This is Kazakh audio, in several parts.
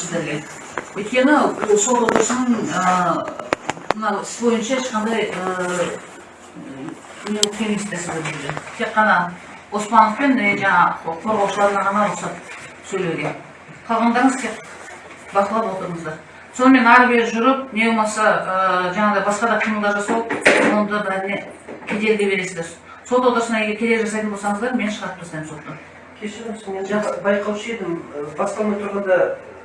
сіздерге. Өйткені сот отырысының мына іс бойынша ешқандай не келмейсіздер сіздер бізде тек қана оспанов пен жаңағы қорғаушыларына ғана рұқсат сөйлеуге. Қалғандарыңыз тек бақылап отырыңыздар. Сонымен ары бері жүріп не болмаса жаңағыдай басқа да қимылдар жасау онда бәріне кедергі бересіздер сот отырысына егер кедергі жасайтын болсаңыздар мен шығарып тастаймын соттан кешіріңіз мен байқаушы едім басталмай тұрғанда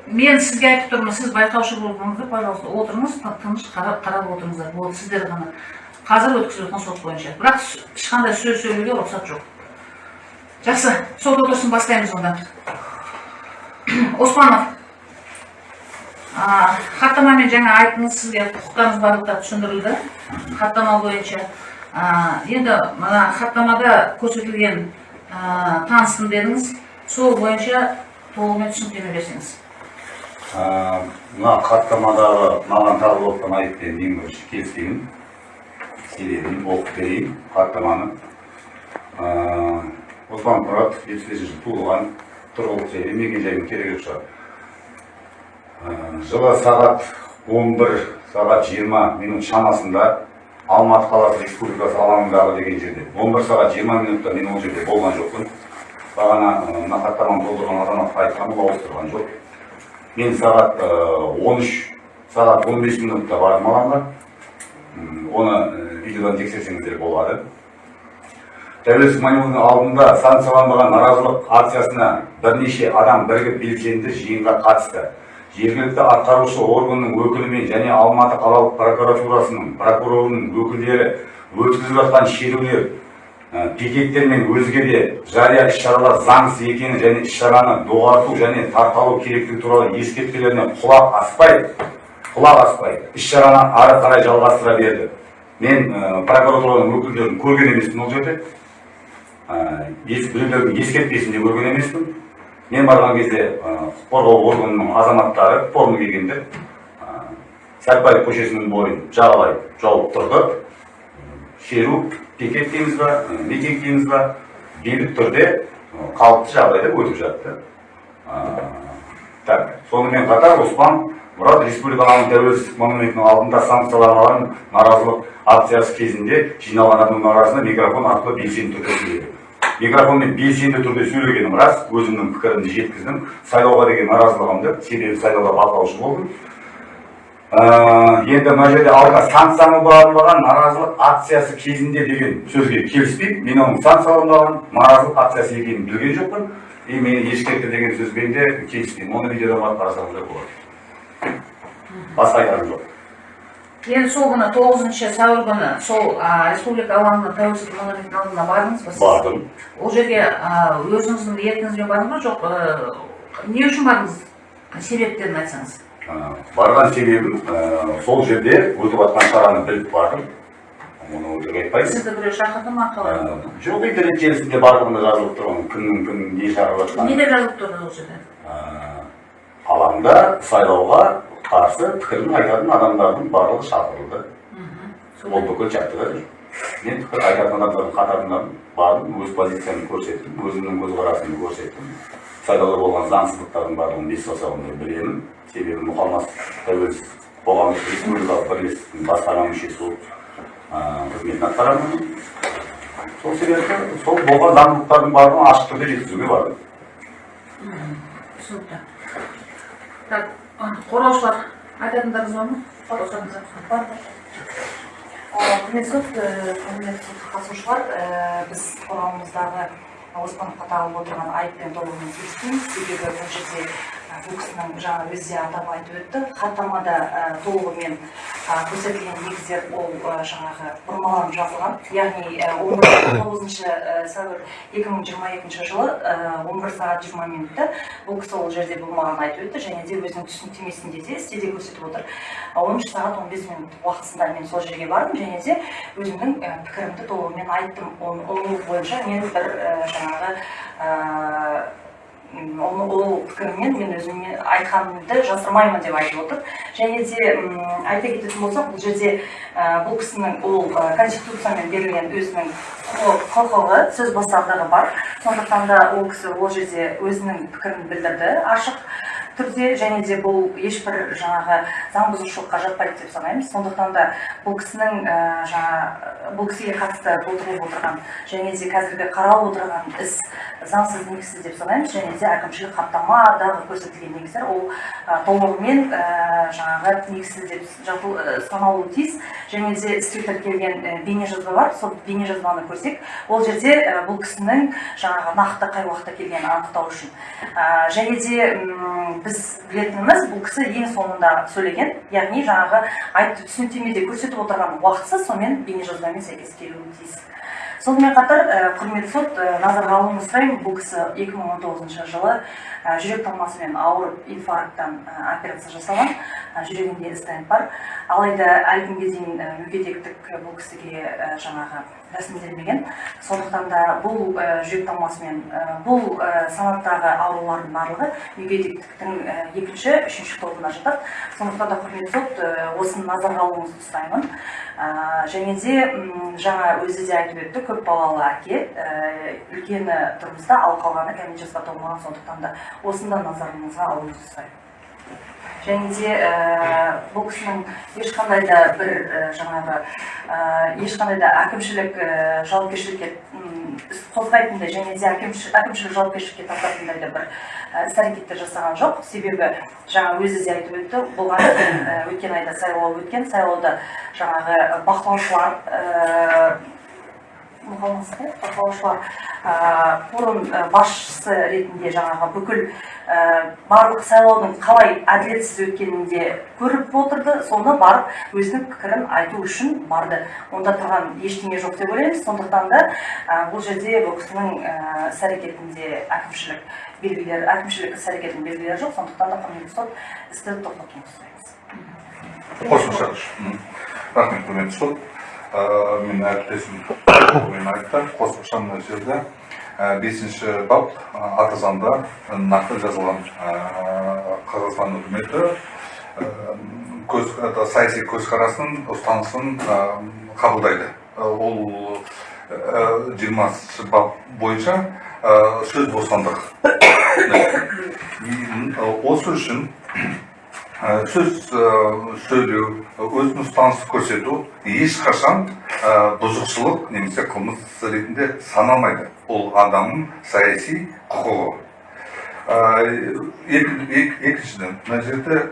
мен сізге айтып тұрмын сіз байқаушы болдыңыздар пожалуйста отырыңыз тыныш қарап қарап отырыңыздар. Болды сіздер ғана. Қазір өткізіп жатқан сот бойынша. Бірақ ешқандай сөз сөйлеуге рұқсат жоқ. Жақсы сот отырысын бастаймыз онда. Оспанов. Хаттамамен жаңа айттыңыз сізге құқықтарыңыз барлығы түсіндірілді. Хаттама бойынша. Енді мына хаттамада көрсетілген таныстым дедіңіз. Сол бойынша толығымен түсініктеме берсеңіз. Мына хаттамадағы маған тағылып отқан айыппен ең бірінші келіспеймін себебін оқып берейін хаттаманы оспан мұрат жетпіс бесінші жылы туылған тұрғылықты жері мекенжайының керегі жоқ шығар жылы сағат 11 сағат 20 минут шамасында алматы қаласы республикасы алаңындағы деген жерде 11 сағат 20 минутта мен ол жерде болған жоқпын бағана мына хаттаманы толтырған азаматқа айтқан ол ауыстырған жоқ мен сағат 13 сағат 15 минутта бардым алаңға оны видеодан тексерсеңіздер болады. Тәуелсіздік монументінің алдында санкцияланбаған наразылық акциясына бірнеше адам бірігіп белсенді жиынға қатысты. Жергілікті атқарушы органның өкілімен және алматы қалалық прокуратурасының прокурорының өкілдері өткізіп жатқан шерулер пикеттер мен өзге де жария іс шаралар заңсыз екенін және іс шараны доғарту және тарталу керектігі туралы ескертпелеріне құлақ аспай құлақ аспай іс шараны ары қарай жалғастыра берді. Мен прокуратураның өкілдерін көрген емеспін ол жерде. Біреулердің ескертпесін де көрген емеспін. Мен барған кезде құқық қорғау органының азаматтары форма кигендер сәтбаев көшесінің бойын жағалай жауып тұрды. Шеру пикет дейміз ба митинг дейміз ба бейбіт түрде қалыпты жағдайда өтіп жатты так сонымен қатар оспан мұрат республиканың тәуелсіздік монументінің алдында санкцияланған наразылық акциясы кезінде жиналған адамның арасында микрофон арқылы белсенді түрде сөйледі микрофонмен белсенді түрде сөйлегенім рас өзімнің пікірімді жеткіздім сайлауға деген наразылығымды себебі сайлауда бақылаушы болдым енді мына жерде алдыға санкцияланбаған наразылық акциясы кезінде деген сөзге келіспеймін. Мен оның санкцияланбаған наразылық акциясы екенін білген жоқпын. И мені ескертті деген сөзбен де келіспеймін. Оны видеодан барып қарасаңыздар болады. Басқа айтарым жоқ. Енді сол күні тоғызыншы сәуір күні сол республика алаңына тәуелсіздік монументінің алдына бардыңыз ба сіз? Бардым. Ол жерге өзіңіздің еркіңізбен бардыңыз ба? Жоқ не үшін бардыңыз? Себептерін айтсаңыз. Барған себебім сол жерде өтіп жатқан шараны біліп бардым. Оны өтірік айтпаймын сізді біреу шақырды ма қалай? Жоқ интернет желісінде барлығында жазылып тұр кімнің кім не шақырып жатқаны не деп жазылып тұрды ол жерде? Алаңда сайлауға қарсы пікірін айтатын адамдардың барлығы шақырылды. Ол бүкіл жаттыға жүр мен пікір айтатын адамдардың қатарынан бардым өз позициямды көрсеттім өзімнің көзқарасымды көрсеттім. Сайлауда болған заңсыздықтардың барлығын бес саусағыммен білемін. Себебі мұқамас тәуелсіз қоғамдық республикалық бірлестіктің басқарма мүшесі болып қызметін атқарамын. Сол себепті сол болған заңдылықтардың барлығын ашық түрде жеткізуге бардым. Түсінікті. Так қорғаушылар айтатындарыңыз бар ма? Қорғаушыларыңыз құрметті құрметті қатысушылар біз қоғамымыздағы оспановқа тағылып отырған айыппен толығымен келіспейміз себебі бұл жерде бұл кісінің жаңа өзі де атап айтып өтті. Хаттамада толығымен көрсетілген негіздер ол жаңағы бұрмаланып жазылған. Яғни он тоғызыншы сәуір екі мың жиырма екінші жылы он бір сағат жиырма минутта бұл кісі ол жерде болмағанын айтып өтті және де өзінің түсініктемесінде де стилде көрсетіп отыр. Он үш сағат он бес минут уақытысында мен сол жерге бардым және де өзімнің пікірімді толығымен айттым. Оның бойынша мен бір жаңағы ол пікіріммен мен өзіме айтқанымды жасырмаймын деп айтып отыр және де айта кететін болсақ бұл жерде бұл кісінің ол конституциямен берілген өзінің құқығы сөз бостандығы бар. Сондықтан да ол кісі ол жерде өзінің пікірін білдірді. Ашық түрде және де бұл ешбір жаңағы заң бұзушылыққа жатпайды деп санаймыз. Сондықтан да бұл кісінің ә, жаңа бұл кісіге қатысты толтырылып отырған және де қазіргі қаралып отырған іс заңсыз негізсіз деп санаймыз. Және де әкімшілік хаттамадағы көрсетілген негіздер ол ә, толығымен жаңағы негізсіз деп ә, саналуы тиіс. Және де іске тіркелген ә, бейнежазба бар. Сол бейнежазбаны көрсек ол жерде бұл кісінің жаңағы нақты қай уақытта келгенін анықтау үшін. Және де біз білетініміз бұл кісі ең соңында сөйлеген. Яғни жаңағы айтып түсініктемеде көрсетіп отырған уақытсыз сонымен бейнежазбамен сәйкес келуі тиіс. Сонымен қатар құрметті сот назарға алуыңызды сұраймын бұл кісі 2019 жылы жүрек талмасымен ауырып инфаркттан операция жасалған жүрегінде стенд бар. Алайда әлі күнге дейін мүгедектік бұл кісіге жаңағы рәсімделмеген. Сондықтан да бұл ә, жүрек талмасымен ә, бұл ә, санаттағы аурулардың барлығы мүгедектіктің екінші үшінші тобына жатады. Сондықтан да құрметті сот осыны назарға алуыңызды сұраймын. Және де жаңа өзі де айтып өтті көпбалалы әке үлкені тұрмыста ал қалғаны кәмелет жасқа толмаған сондықтан да осыны да назарыңызға алуыңызды сұраймын. Және де бұл кісінің ешқандай да бір ә, жаңағы ешқандай да әкімшілік ә, жауапкершілікке іс қозғайтындай және де әкімшілік, жауапкершілікке тартатындай да бір іс әрекеттер жасаған жоқ. Себебі жаңа өзі де айтып өтті болған ә, өткен айда сайлау өткен сайлауда жаңағы бақылаушылар ә, бақылаушылар форум басшысы ретінде жаңағы бүкіл барлық сайлаудың қалай әділетсіз өткенін де көріп отырды. Соны барып өзінің пікірін айту үшін барды. Онда тұрған ештеңе жоқ деп ойлаймыз. Сондықтан да ә, бұл жерде бұл кісінің ә, әрекетінде әкімшілік белгілер әкімшілік іс әрекетінің белгілері жоқ. Сондықтан да құрметті сот істі тоқтатуыңызды сұраймыз. Қосымша рахмет құрметті сот. Ә, мен әріптесім айтты қосымша мына жерде. Бесінші бап ата заңда нақты жазылған қазақстан үкіметі көз саяси көзқарасын ұстанысын қабылдайды. Ол жиырмасыншы бап бойынша сөз бостандығы осы үшін сөз сөйлеу өзінің ұстанысты көрсету ешқашан бұзушылық немесе қылмыс ретінде саналмайды. Ол адамның саяси құқығы. Екі- екі- екіншіден мына жерде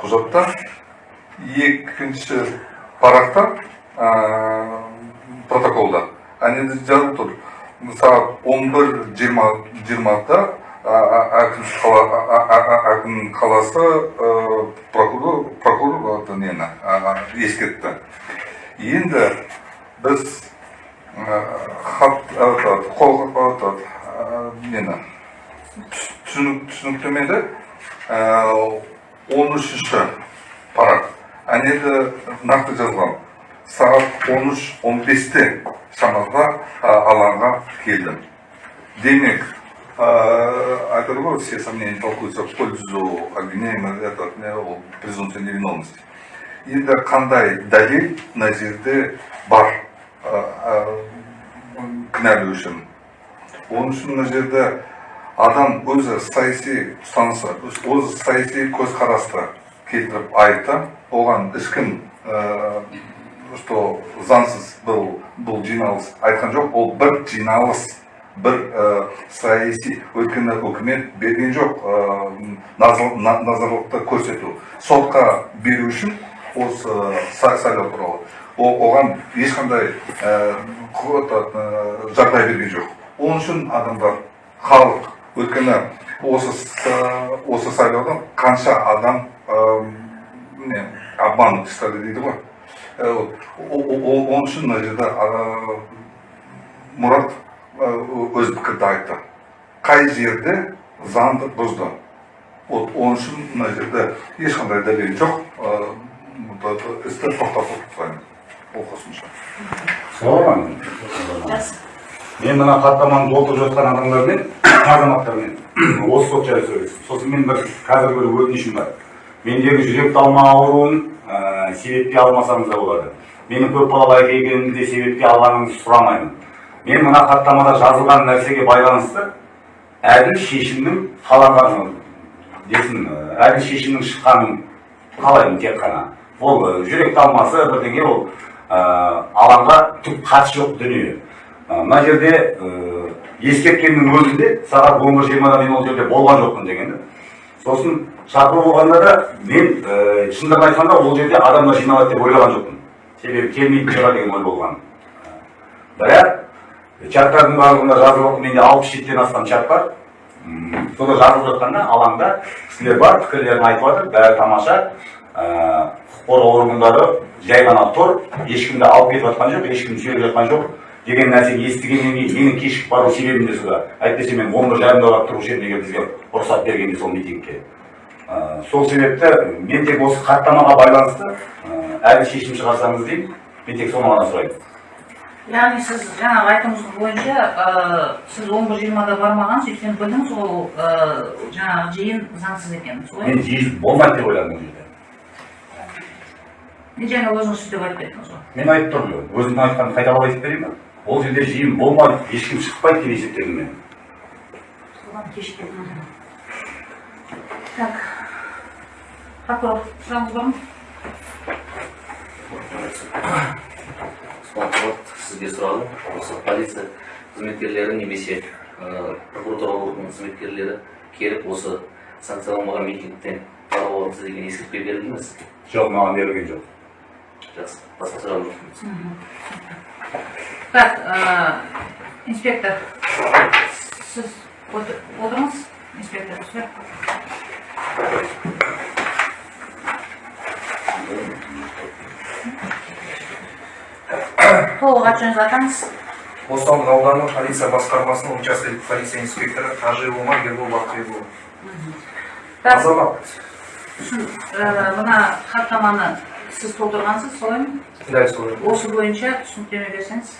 құжатта екінші парақта протоколда. Әнеде жазылып тұр. Сағат он бір жиырма жиырмада әкім қаласы прокурор нені ескертті енді біз хат қол нені түс- түсінік түсініктемеде он үшінші парақ әнеді нақты жазылған сағат он үш он бесте шамасында алаңға келдім демек. Айтады ғой все сомнения толкуются в пользу обвиняемого это презумпция невиновности. Енді қандай дәлел мына жерде бар кінәлау үшін оның үшін мына жерде адам өзі саяси ұстанысы өзі саяси көзқарасты келтіріп айтты. Оған ешкім что заңсыз бұл бұл жиналыс айтқан жоқ ол бір жиналыс. Бір саяси өйткені үкімет берген жоқ назар- на- назарлықты көрсету сотқа беру үшін осы са- сайлау туралы оған ешқандай жағдай берген жоқ оның үшін адамдар халық өйткені осы осы сайлауда қанша адам не обман істеді дейді ғой оның үшін мына жерде мұрат өз пікірді айтты. Қай жерде заңды бұзды? Вот оның үшін мына жерде ешқандай дәлел жоқ. Істі тоқтатып тастаймын ол қосымша мен мына хаттаманы толтырып жатқан адамдармен азаматтармен осы сот жайлы сөйлестім. Сосын мен бір қазір бір өтінішім бар. Мендегі жүрек талма ауруын ә, себепке алмасаңыз да болады. Менің көпбалалы әке екенімді де себепке алғаныңызды сұрамаймын. Мен мына хаттамада жазылған нәрсеге байланысты әділ шешімнің қаланғанын десін әділ шешімнің шыққанын қалаймын тек қана. Ол жүрек талмасы бірдеңе ол ы, алаңға түк қатысы жоқ дүние. Мына жерде ы, ескерткеннің өзінде сағат он бір жиырмада мен ол жерде болған жоқпын деген сосын шақыру болғанда да мен ы, шындығын айтқанда ол жерде адамдар жиналады деп ойлаған жоқпын. Себебі келмейтін шығар деген ой болған. Бірақ чаттардың барлығында жазылып менде алпыс жетіден астам чат бар М, сонда жазылып жатқанда алаңда кісілер бар пікірлерін айтып жатыр бәрі тамаша құқық қорғау органдары жай ғана тұр ешкімді алып кетіп жатқан жоқ ешкімді сүйреп жатқан жоқ деген нәрсені естігеннен кейін менің кешігіп бару себебім де сол әйтпесе мен он бір жарымда барып тұрушы едім егер бізге рұқсат бергенде сол митингке сол себепті мен тек осы хаттамаға байланысты әлі шешім шығарсаңыз деймін мен тек соны ғана сұраймын яғни сіз жаңағы айтуыңыз бойынша ы, сіз он бір жиырмада бармағансыз өйткені білдіңіз ол ы, жаңағы жиын заңсыз екенін солай мен жиі болмайды деп ойладым ол жерде. Мен жаңа өзіңіз сөйтіп айтып кеттіңіз ғой? Мен айтып тұрмын ғой. Өзімнің айтқанымды қайталап айтып берейін ба? Ол жерде жиын болмайды ешкім шықпайды деп есептедім мен. Соған кешіккен так. Прокурор сұрағыңыз бар ма Сізге сұрағым осы полиция қызметкерлері немесе ә, прокуратура органының қызметкерлері келіп осы санкцияланбаған митингтен қарап алыңыз деген ескертпе берілді ме сізге? жоқ маған берілген жоқ. Жақсы басқа сұрағым жоқ так ы, инспектор сіз отыр- отырыңыз инспектор толық жөніңізді атаңыз бостандық ауданы полиция басқармасының учаскелік полиция инспекторы қажы омар ербол бақтиярұлы так азамат ы, мына хаттаманы сіз толтырғансыз солай ма? Дәл солай осы бойынша түсініктеме берсеңіз.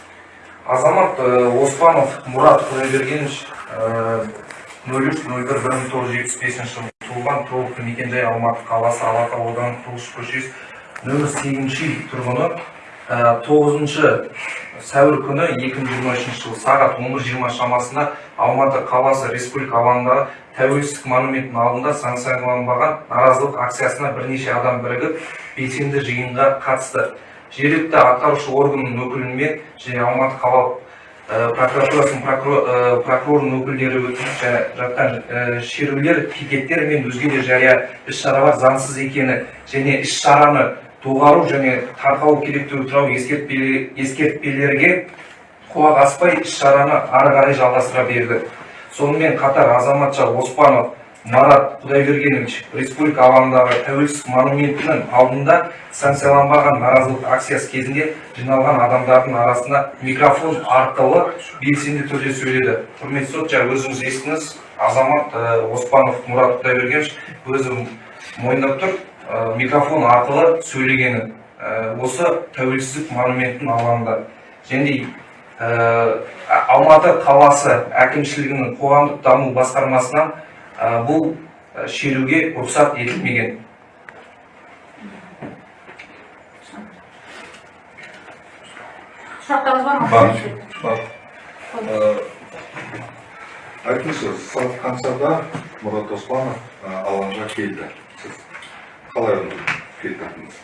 Азамат э, оспанов мұрат құдайбергенович нөл үш нөл бір бір мың тоғыз жүз жетпіс бесінші жылы туылған тұрғылықты мекенжай алматы қаласы алатау ауданы тұңғыш көшесі нөмір сегізінші үй тұрғыны э, тоғызыншы сәуір күні екі мың жиырма үшінші жылы сағат он бір жиырма шамасында алматы қаласы республика алаңындағы тәуелсіздік монументінің алдында санкцияланбаған наразылық акциясына бірнеше адам бірігіп белсенді жиынға қатысты. Жергілікті атқарушы органның өкілімен және алматы қалалық э, прокуратурасының э, прокурорының өкілдері жа- жатқан э, шерулер пикеттер мен өзге де жария іс шаралар заңсыз екені және іс шараны доғару және тарқау керектігі туралы ескертпеле- ескертпелерге құлақ аспай іс шараны ары қарай жалғастыра берді сонымен қатар азаматша оспанов марат құдайбергенович республика алаңындағы тәуелсіздік монументінің алдында санкцияланбаған наразылық акциясы кезінде жиналған адамдардың арасында микрофон арқылы белсенді түрде сөйледі құрметті сот жаңа өзіңіз естіңіз азамат оспанов мұрат құдайбергенович өзі мойындап тұр микрофон арқылы сөйлегенін э, осы тәуелсіздік монументінің алаңында. Және э, алматы қаласы әкімшілігінің қоғамдық даму басқармасынан э, бұл э, шеруге рұқсат етілмеген. Сұрақтарыңыз бар ма? Бар. бар. Э, айтыңызшы сағат қаншада мұрат оспанов э, алаңға келді. Сіз қалай келтірдіңіз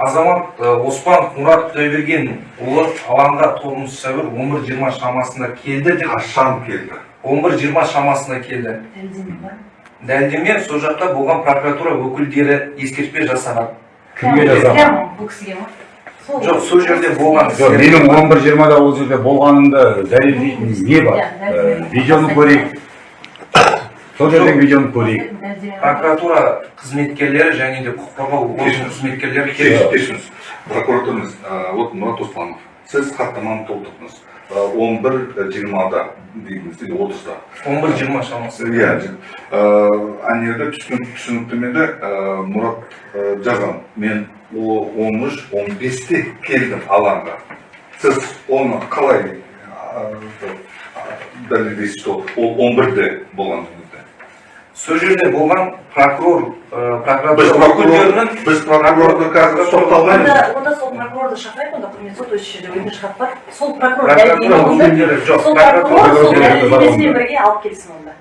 азамат э, оспанов мұрат құдайбергенұлы алаңға тоғызыншы сәуір он бір жиырма шамасында келді деп қашан келді? он бір жиырма шамасында келді. Дәлелдеме сол жақта болған прокуратура өкілдері ескертпе жасаған. Кімге жасаған? бұл кісіге ма? Жоқ сол жерде болған жоқ менің он бір жиырмада ол жерде болғанымды дәлелдейтін не бар? Ә, видеоны көрейік. Сол жердегі видеоны көрейік прокуратура қызметкерлері және де құқық қорғау орган қызметкерлері келіп кешіріңіз э, вот мұрат оспанов сіз хаттаманы толтырдыңыз он бір жиырмада дейміз или отызда он бір жиырма шамасы иә ана жерде түсініктемеде мұрат жазған мен он үш он бесте келдім алаңға сіз оны қалай дәлелдейсіз что ол он бірде болған сол жерде болған прокурор прокуратура біз прокурорды қазір тоқталмаймыз онда сол прокурорды шақырайық онда құрметті сот осы жерде өтініш хат бар сол прокурор сол прокурор сол бірге алып келсін онда.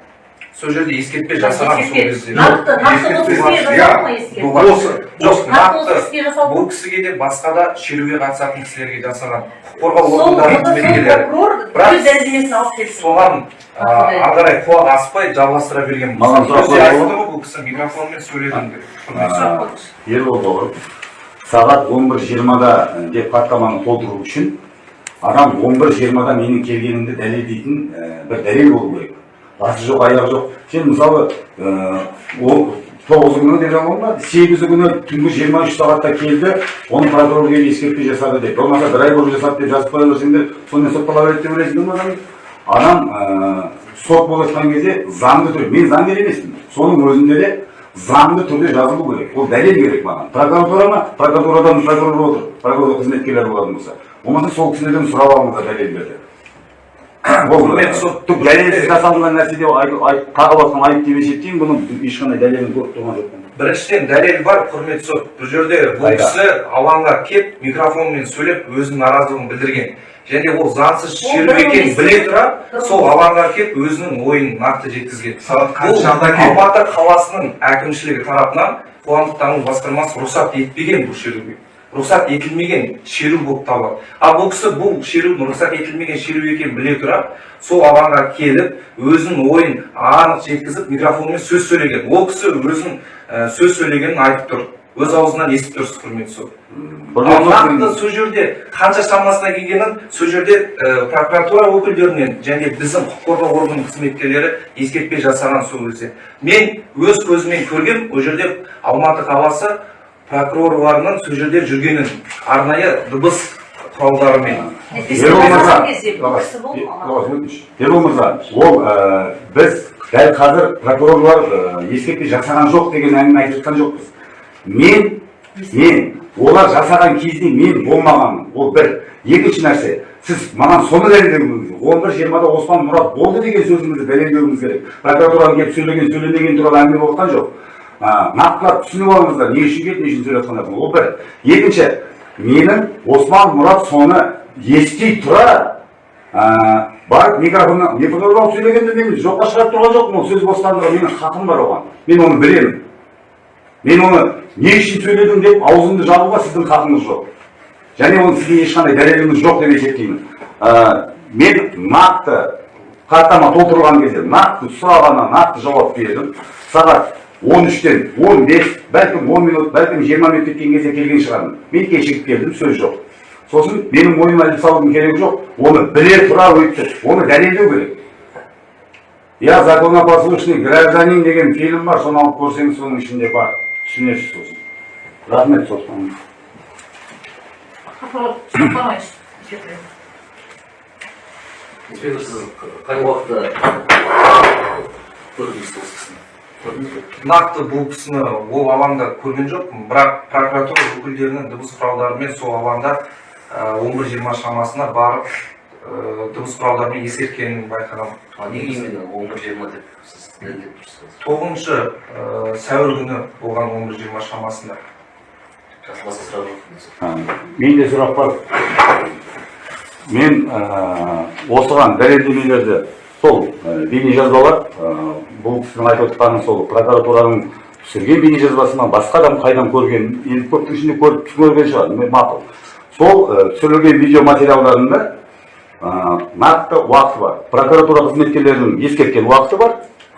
Сол жерде ескертпе жасаған сол кезде нақты нақты жасалды ма ескертпе іске жасалды бұл кісіге де басқа да шеруге қатысатын кісілерге жасаған құқық қорғау органдарының қызметкерлері Бірақ- соған ары қарай құлақ аспай жалғастыра берген Маған сұрақ ғой бұл кісі микрофонмен сөйледім деп А, ербол бауырым сағат он бір жиырмада деп хаттаманы толтыру үшін адам он бір жиырмада менің келгенімді дәлелдейтін бір дәлел болу керек басы жоқ аяғы жоқ сен мысалы ол тоғызы күні деп ба сегізі күні түнгі жиырма үш сағатта келді оны прокурор келіп ескертпе жасады деп болмаса бір ай бұрын жасады деп жазып қоя берсеңдер сонымен соттала береді деп ойлайсыңдар ма адам адам сот болып жатқан кезде заңды түрде мен заңгер емеспін соның өзінде де заңды түрде жазылу керек ол дәлел керек маған прокуратура ма прокуратурадан прокурор отыр прокурор қызметкерлері болатын болса болмаса сол кісілерден сұрап алыңыздар дәлелдерді ол дәлелсіз жасалынған нәрсе деп тағып жатқан айып деп есептеймін бұның ешқандай дәлелін көріп тұрған жоқпын біріншіден дәлел бар құрметті сот бұл жерде бұл кісі алаңға келіп микрофонмен сөйлеп өзінің наразылығын білдірген. Және ол заңсыз шеру екенін біле тұра сол алаңға келіп өзінің ойын нақты жеткізген. Бұл алматы қаласының әкімшілігі тарапынан қоғамдық даму басқармасы рұқсат етпеген бұл шеруге. Рұқсат етілмеген шеру болып табылады. Ал бұл кісі бұл шерудің рұқсат етілмеген шеру екенін біле тұра сол алаңға келіп өзінің ойын анық жеткізіп микрофонмен сөз сөйлеген. Ол кісі өзінің сөз сөйлегенін айтып тұр. Өз аузынан естіп тұрсыз құрметті сот ал нақты сол жерде қанша шамасына келгенін сол жерде прокуратура өкілдерінен және біздің құқық қорғау органының қызметкерлері ескертпе жасаған сол кезде. Мен өз көзіммен көргем ол жерде алматы қаласы прокурорларының сол жерде жүргенін арнайы дыбыс құралдарымен Ербол мырза. Ербол ол ә, біз дәл қазір прокурорлар ә, ескертпе жасаған жоқ деген әңгіме айтып жатқан жоқпыз. Мен, мен, олар жасаған кезде мен болмағанмын. Ол бір. Екінші нәрсе, сіз маған соны дәлелдеуіңіз керек. он бір жиырмада оспан мұрат болды деген сөзіңізді дәлелдеуіңіз керек. Прокуратураның келіп сөйлеген, сөйлемеген туралы әңгіме болып жатқан жоқ. Нақтылап түсініп алыңыздар, не үшін келді, не үшін сөйлеп жатқандарын. Ол бір. Екінші, менің Осман Мұрат соны ести тұра ә, барып микрофоннан микрофонға алып сөйлегенде мен жоққа шығарып тұрған жоқпын ол сөз бостандығы менің хақым бар оған. Мен оны білемін. Мен оны не үшін сөйледім деп аузымды жабуға сіздің хақыңыз жоқ. Және оны сізге ешқандай дәлеліңіз жоқ деп есептеймін. Ә, мен нақты хаттама толтырылған кезде нақты сұрағана нақты жауап бердім. Сағат он үштен он бес бәлкім он минут бәлкім жиырма минут кеткен кезде келген шығармын мен кешігіп келдім сөз жоқ сосын менің мойныма іліп салудың керегі жоқ оны біле тұра өйтті оны дәлелдеу керек я законопослушный гражданин деген фильм бар соны алып көрсеңіз соның ішінде бар түсінесіз сосын рахмет инспектор сіз қай уақытта көрдіңіз нақты бұл кісіні ол алаңда көрген жоқпын. Бірақ прокуратура өкілдерінің дыбыс құралдарымен сол алаңда он бір жиырма шамасына барып дыбыс құралдарымен ескерткенін байқағанмын неге именно он бір жиырма деп сіз дәлелдеп тұрсыз? Тоғызыншы сәуір күні болған он бір жиырма шамасында. Жақсы басқа сұрақ жоқ А, менде сұрақ бар мен осыған дәлелдемелерді сол бейнежазбалар бұл кісінің айтып отырғаны сол прокуратураның түсірген бейнежазбасы ма басқа адам қайдан көрген енді көптің ішінде көріп көрген шығар мақұл. Сол түсірілген видеоматериалдарында нақты уақыты бар. Прокуратура қызметкерлерінің ескерткен уақыты бар.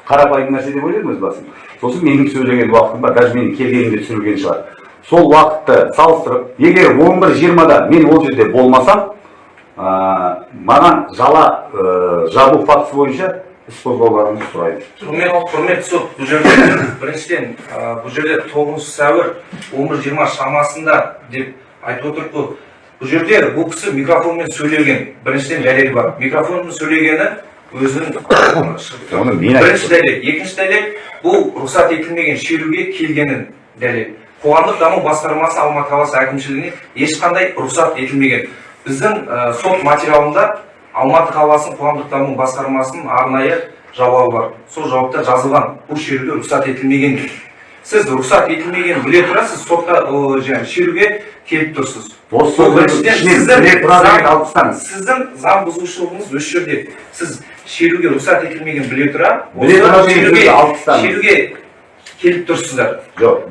Қарапайым нәрсе деп ойлаймын өз басым. Сосын менің сөйлеген уақытым бар даже менің келгенімде түсірілген шығар. Сол уақытты салыстырып егер он бір жиырмада мен ол жерде болмасам маған жала ә, жабу фактісі бойынша іс қозғауларыңызды сұраймын құрмет құрметті сот бұл жерде біріншіден бұл жерде тоғызыншы сәуір он бір жиырма шамасында деп айтып отырмық қой. Бұл жерде бұл кісі микрофонмен сөйлеген біріншіден дәлел бар. Микрофонмен сөйлегені өзінің оны мен бірінші дәлел. Екінші дәлел бұл рұқсат етілмеген шеруге келгенін дәлел. Қоғамдық даму басқармасы алматы қаласы әкімшілігіне ешқандай рұқсат етілмеген. Біздің ә, сот материалында алматы қаласының қоғамдық даму басқармасының арнайы жауабы бар. Сол жауапта жазылған бұл шеруге рұқсат етілмеген деп сіз рұқсат етілмегенін біле тұра сіз сотқа жаңағы шеруге келіп тұрсыз. Сіздің заң- бұзушылығыңыз осы жерде. Сіз шеруге рұқсат етілмеген біле тұра шеруге- келіп тұрсыздар. Жоқ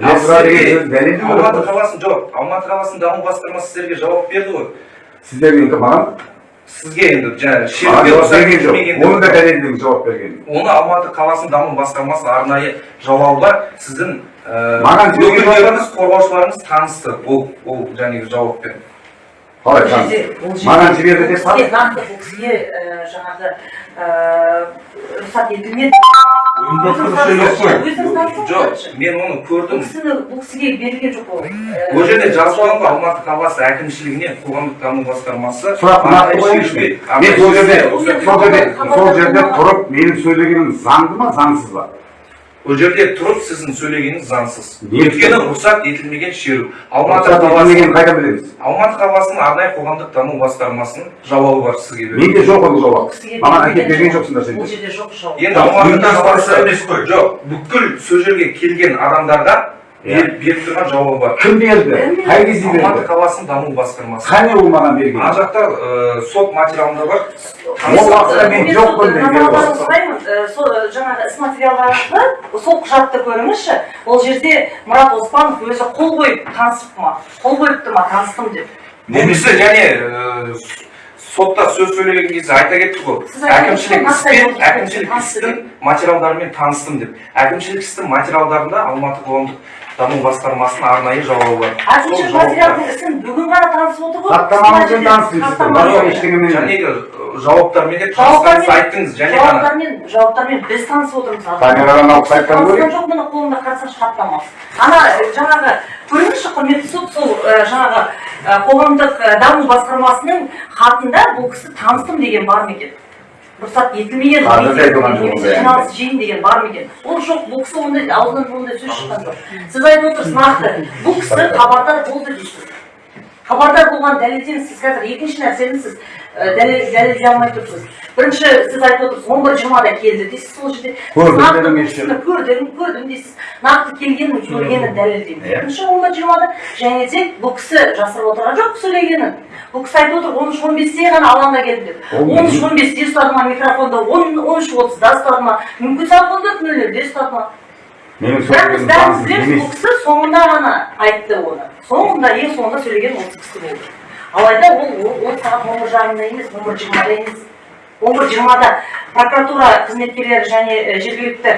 алматы ғой қаласының жоқ алматы қаласының даму басқармасы сіздерге жауап берді ғой. Сізге енді жаңағы маған шеруге жауап рұқсат берген жоқ оны да дәлелдеп жауап берген оны алматы қаласының даму басқармасы арнайы жауабы бар сіздің Маған өкілдеріңіз қорғаушыларыңыз танысты ол ол жаңағы жауаппен қалай маған жіберді деп кісіге нақты бұл кісіге жаңағы рұқсат етілмеді жоқ ғой мен оны көрдім. Бұл кісіге берілген жоқ ол. Ол жерде жазылған ғой алматы қаласы әкімшілігіне қоғамдық даму басқармасы сұрақ нақты мен сол жерде сол жерде сол жерде тұрып менің сөйлегенім заңды ма заңсыз ба? Ол жерде тұрып сіздің сөйлегеніңіз заңсыз. Өйткені рұқсат етілмеген шеру. Алматы рұқсат қаласы етілмегенін қайдан білеміз? Алматы қаласының арнайы қоғамдық даму басқармасының жауабы бар сізге менде жоқ ол бұл жауап. Маған әкеліп берген жоқ. жоқсыңдар бұл сендер жерде жоқ жауап. Енді алматы қаласы жоқ. Бүкіл сол жерге келген адамдарға беріп беріп тұрған жауабы бар. Кім берді? Қай кезде алматы берді қаласының даму басқармасы. Қане ол маған берген. Ана жақта ә, сот материалында бар. Ол уақытта мен Мен жоқпын сұраймын, сол жаңағы іс материалдарыңызды сол құжатты көріңізші. Ол жерде мұрат оспанов өзі қол қойып танысып ма? Қол қойыпты ма? Таныстым деп. Кісі және сотта сөз сөйлеген кезде айта кетті ғой әкімшілік іспен әкімшілік істің материалдарымен таныстым деп. Әкімшілік істің материалдарында алматы қоғамдық даму басқармасының арнайы жауабы бар. Жауапта- материалдың ісін бүгін ғана танысып отыр ғой. Хаттамамызбен жауаптармен де Жауаптармен- танысқаныңызды айттыңыз және ғана. жауаптармен жауаптармен біз танысып отырмыз камерадан алып қайтқан көрейік жоқ міне қолымда қарасаңшы хаттама. Ана э, жаңағы көріңізші құрметті сот сол э, жаңағы э, қоғамдық даму басқармасының хатында бұл кісі таныстым деген бар ма екен? Рұқсат етілмеген жиналыс жиын деген бар ма екен ол жоқ бұл кісі ондай аузынан ондай сөз шыққан жоқ сіз айтып отырсыз нақты бұл кісі хабардар болды дейсіз хабардар болған дәлелдеңіз сіз қазір екінші нәрсені сіз дәлел дәлелдей алмай тұрсыз. Бірінші сіз айтып отырсыз он бір жиырмада келді дейсіз сол жерде. Көрдім көрдім көрдім дейсіз. Нақты келгенін көргенін дәлелдеймін. Иә. бірінші он бір жиырмада және де бұл кісі жасырып отырған жоқ сөйлегенін. Бұл кісі айтып отыр он үш он бесте ғана алаңда келдім деп. Он үш он бесте ұстады ма микрофонды он үш отызда ұстады ма? Мүмкін сағат он төрт нөл нөлде ұстады ма? Бірақ біз сөйлегенім бәріміз заңсыз білеміз емес бұл кісі соңында ғана айтты оны. Соңында ең соңында сөйлеген осы кісі болды. Алайда ол ол- сағат он бір жарымда емес он бір жиырмада емес. Он бір жиырмада прокуратура қызметкерлері және жергілікті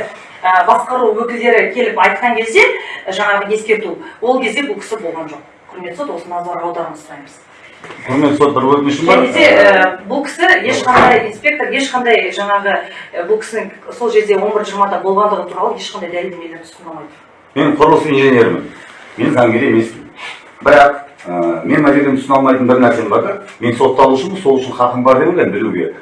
басқару өкілдері келіп айтқан кезде жаңағы ескерту. Ол кезде бұл кісі болған жоқ. Құрметті сот осы назар аударуыңызды сұраймыз. Құрметті сот бір өтінішім бар. Және де ә, бұл кісі ешқандай инспектор ешқандай жаңағы бұл кісінің сол жерде он бір жиырмада болғандығы туралы ешқандай дәлелдемелерді ұсынбайды мен құрылыс инженерімін. Мен заңгер емеспін. Бірақ ә, мен мына жерден түсіне алмайтын бір нәрсем бар да мен сотталушымын сол үшін хақым бар деп ойлаймын білуге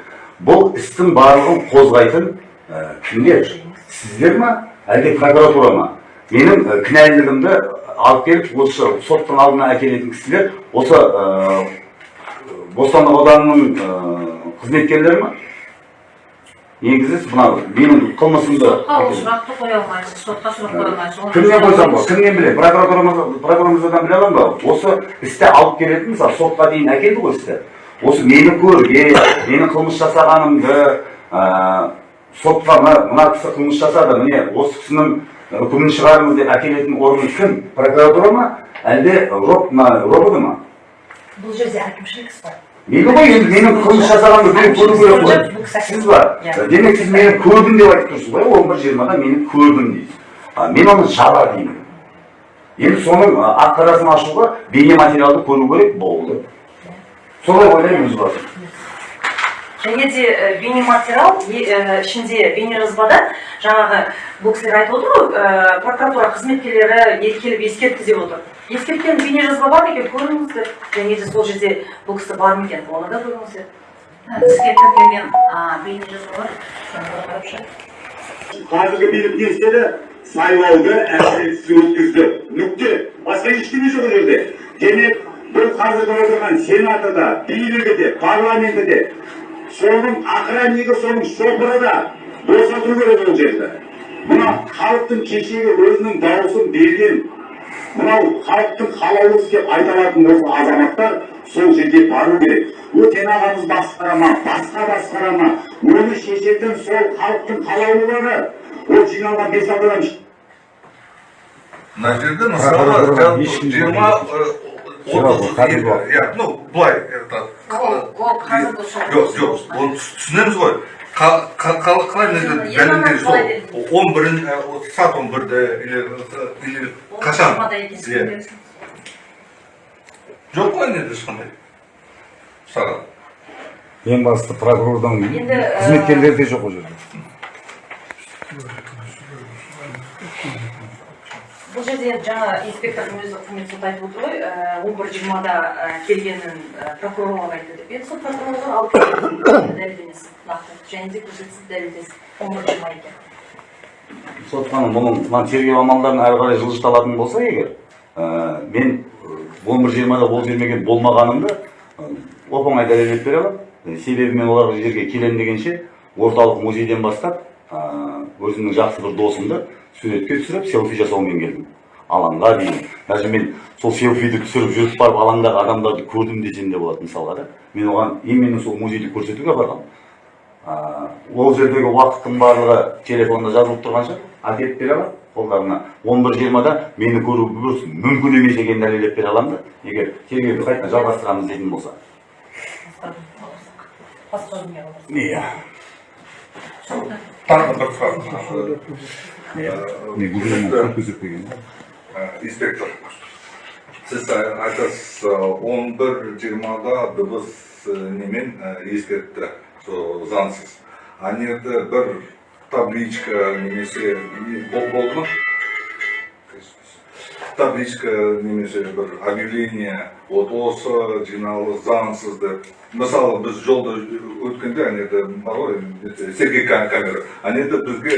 бұл істің барлығын қозғайтын ә, кімдер? Сіздер ма әлде прокуратура ма? Менің кінәлілігімді алып келіп осы соттың алдына әкелетін кісілер осы ә, бостандық ауданының ә, қызметкерлері ма? Негізі мына менің қылмысымды сотқа ол сұрақты қоя алмайсыз сотқа сұрақ қоя алмайсыз. Кімнен қойсам болады кімнен білемін прокуратурамыз прокуратурамыздан біле аламын ба? Осы істі алып келетін мысалы сотқа дейін әкелді ғой істі. Осы мені көрген менің қылмыс жасағанымды ә, сотқа мына кісі қылмыс жасады міне осы кісінің үкімін шығарыңыз деп әкелетін орган кім прокуратура ма әлде роб мына робот ма бұл жерде әкімшілік іс бар мейлі ғой енді менің қылмыс жасағанымды біреу көру керек қой сіз ба демек сіз мені көрдім деп айтып тұрсыз ғой он бір жиырмада мені көрдім дейсіз а, мен оны жаба деймін енді соның ақ қарасын ашуға бейнематериалды көру керек болды солай ойлаймын өз басым және де ә, бейнематериал ә, ішінде бейнежазбада жаңағы бұл кісілер айтып отыр ғой ә, прокуратура қызметкерлері ел- келіп ескертті деп отыр. Ескерткен бейнежазба бар ма екен көріңіздер және де сол жерде бұл кісі бар ма екен? Оны да көріңіздер сізге тіркелген а, бейнежазба бар. Қазіргі билік министрі сайлауды әділетсіз өткізді. Нүкте. Басқа ештеңе жоқ ол жерде. Демек бұл қазіргі отырған сенаты да билігі де парламенті де соның охраннигі соның шопыры да босату керек ол жерді мына халықтың кешегі өзінің дауысын берген мынау халықтың қалаулы деп айта алатын осы азаматтар сол жерге бару керек өтен ағамыз басқара ма басқа басқара ма оны шешетін сол халықтың қалаулылары ол жиналған бес алты адам мына жерде мысалы жиырма отыз иә ну былай жоқ жоқ оны түсінеміз ғой Қа- қа- қа- қалай мына жерде дәлелдер сол он бірін сағат он бірде или или қашан? жоқ қой енді ешқандай сағат ең басты прокурордың Енді, ә, қызметкерлері де жоқ ол жерде. Бұл жерде жаңа инспектордың өзі құрмет сот айтып отыр ғой он бір жиырмада келгенін ә, прокурорлар айтты деп. Енді сол прокурорлар алып дәлелдемесін нақты және де көрсетсін дәлелдесін он бір жиырма екен. Сот ханым бұның мына тергеу амалдарын әрі қарай жылжыталатын болса егер мен он бір жиырмада ол бермеген болмағанымды оп оңай дәлелдеп бере аламын себебі мен олар жерге келемін дегенше орталық музейден бастап өзімнің жақсы бір досымды суретке түсіріп селфи жасаумен келдім. Алаңға дейін. Даже мен сол селфиді түсіріп жүріп барып алаңдағы адамдарды көрдім десем де болады мысалға да мен оған именно сол музейді көрсетуге барғанмын ол жердегі уақыттың барлығы телефонда жазылып тұрған шығар. Әкеліп бере аламын қолдарына он бір жиырмада мені көру мүмкін емес екенін дәлелдеп бере аламын да. Егер тергеуді қайтадан жалғастырамыз дейтін болса. Басқа дүние қалдырсын иә тағы бір сұрақ Ә, инспектор сіз айтасыз он бір жиырмада дыбыс немен ескертті заңсыз ана жерде бір табличка немесе не- бол- болды ма табличка немесе бір объявление вот осы жиналыс заңсыз деп мысалы біз жолда өткенде ана жерде бар ғой сергей Ка- камера ана жерде бізге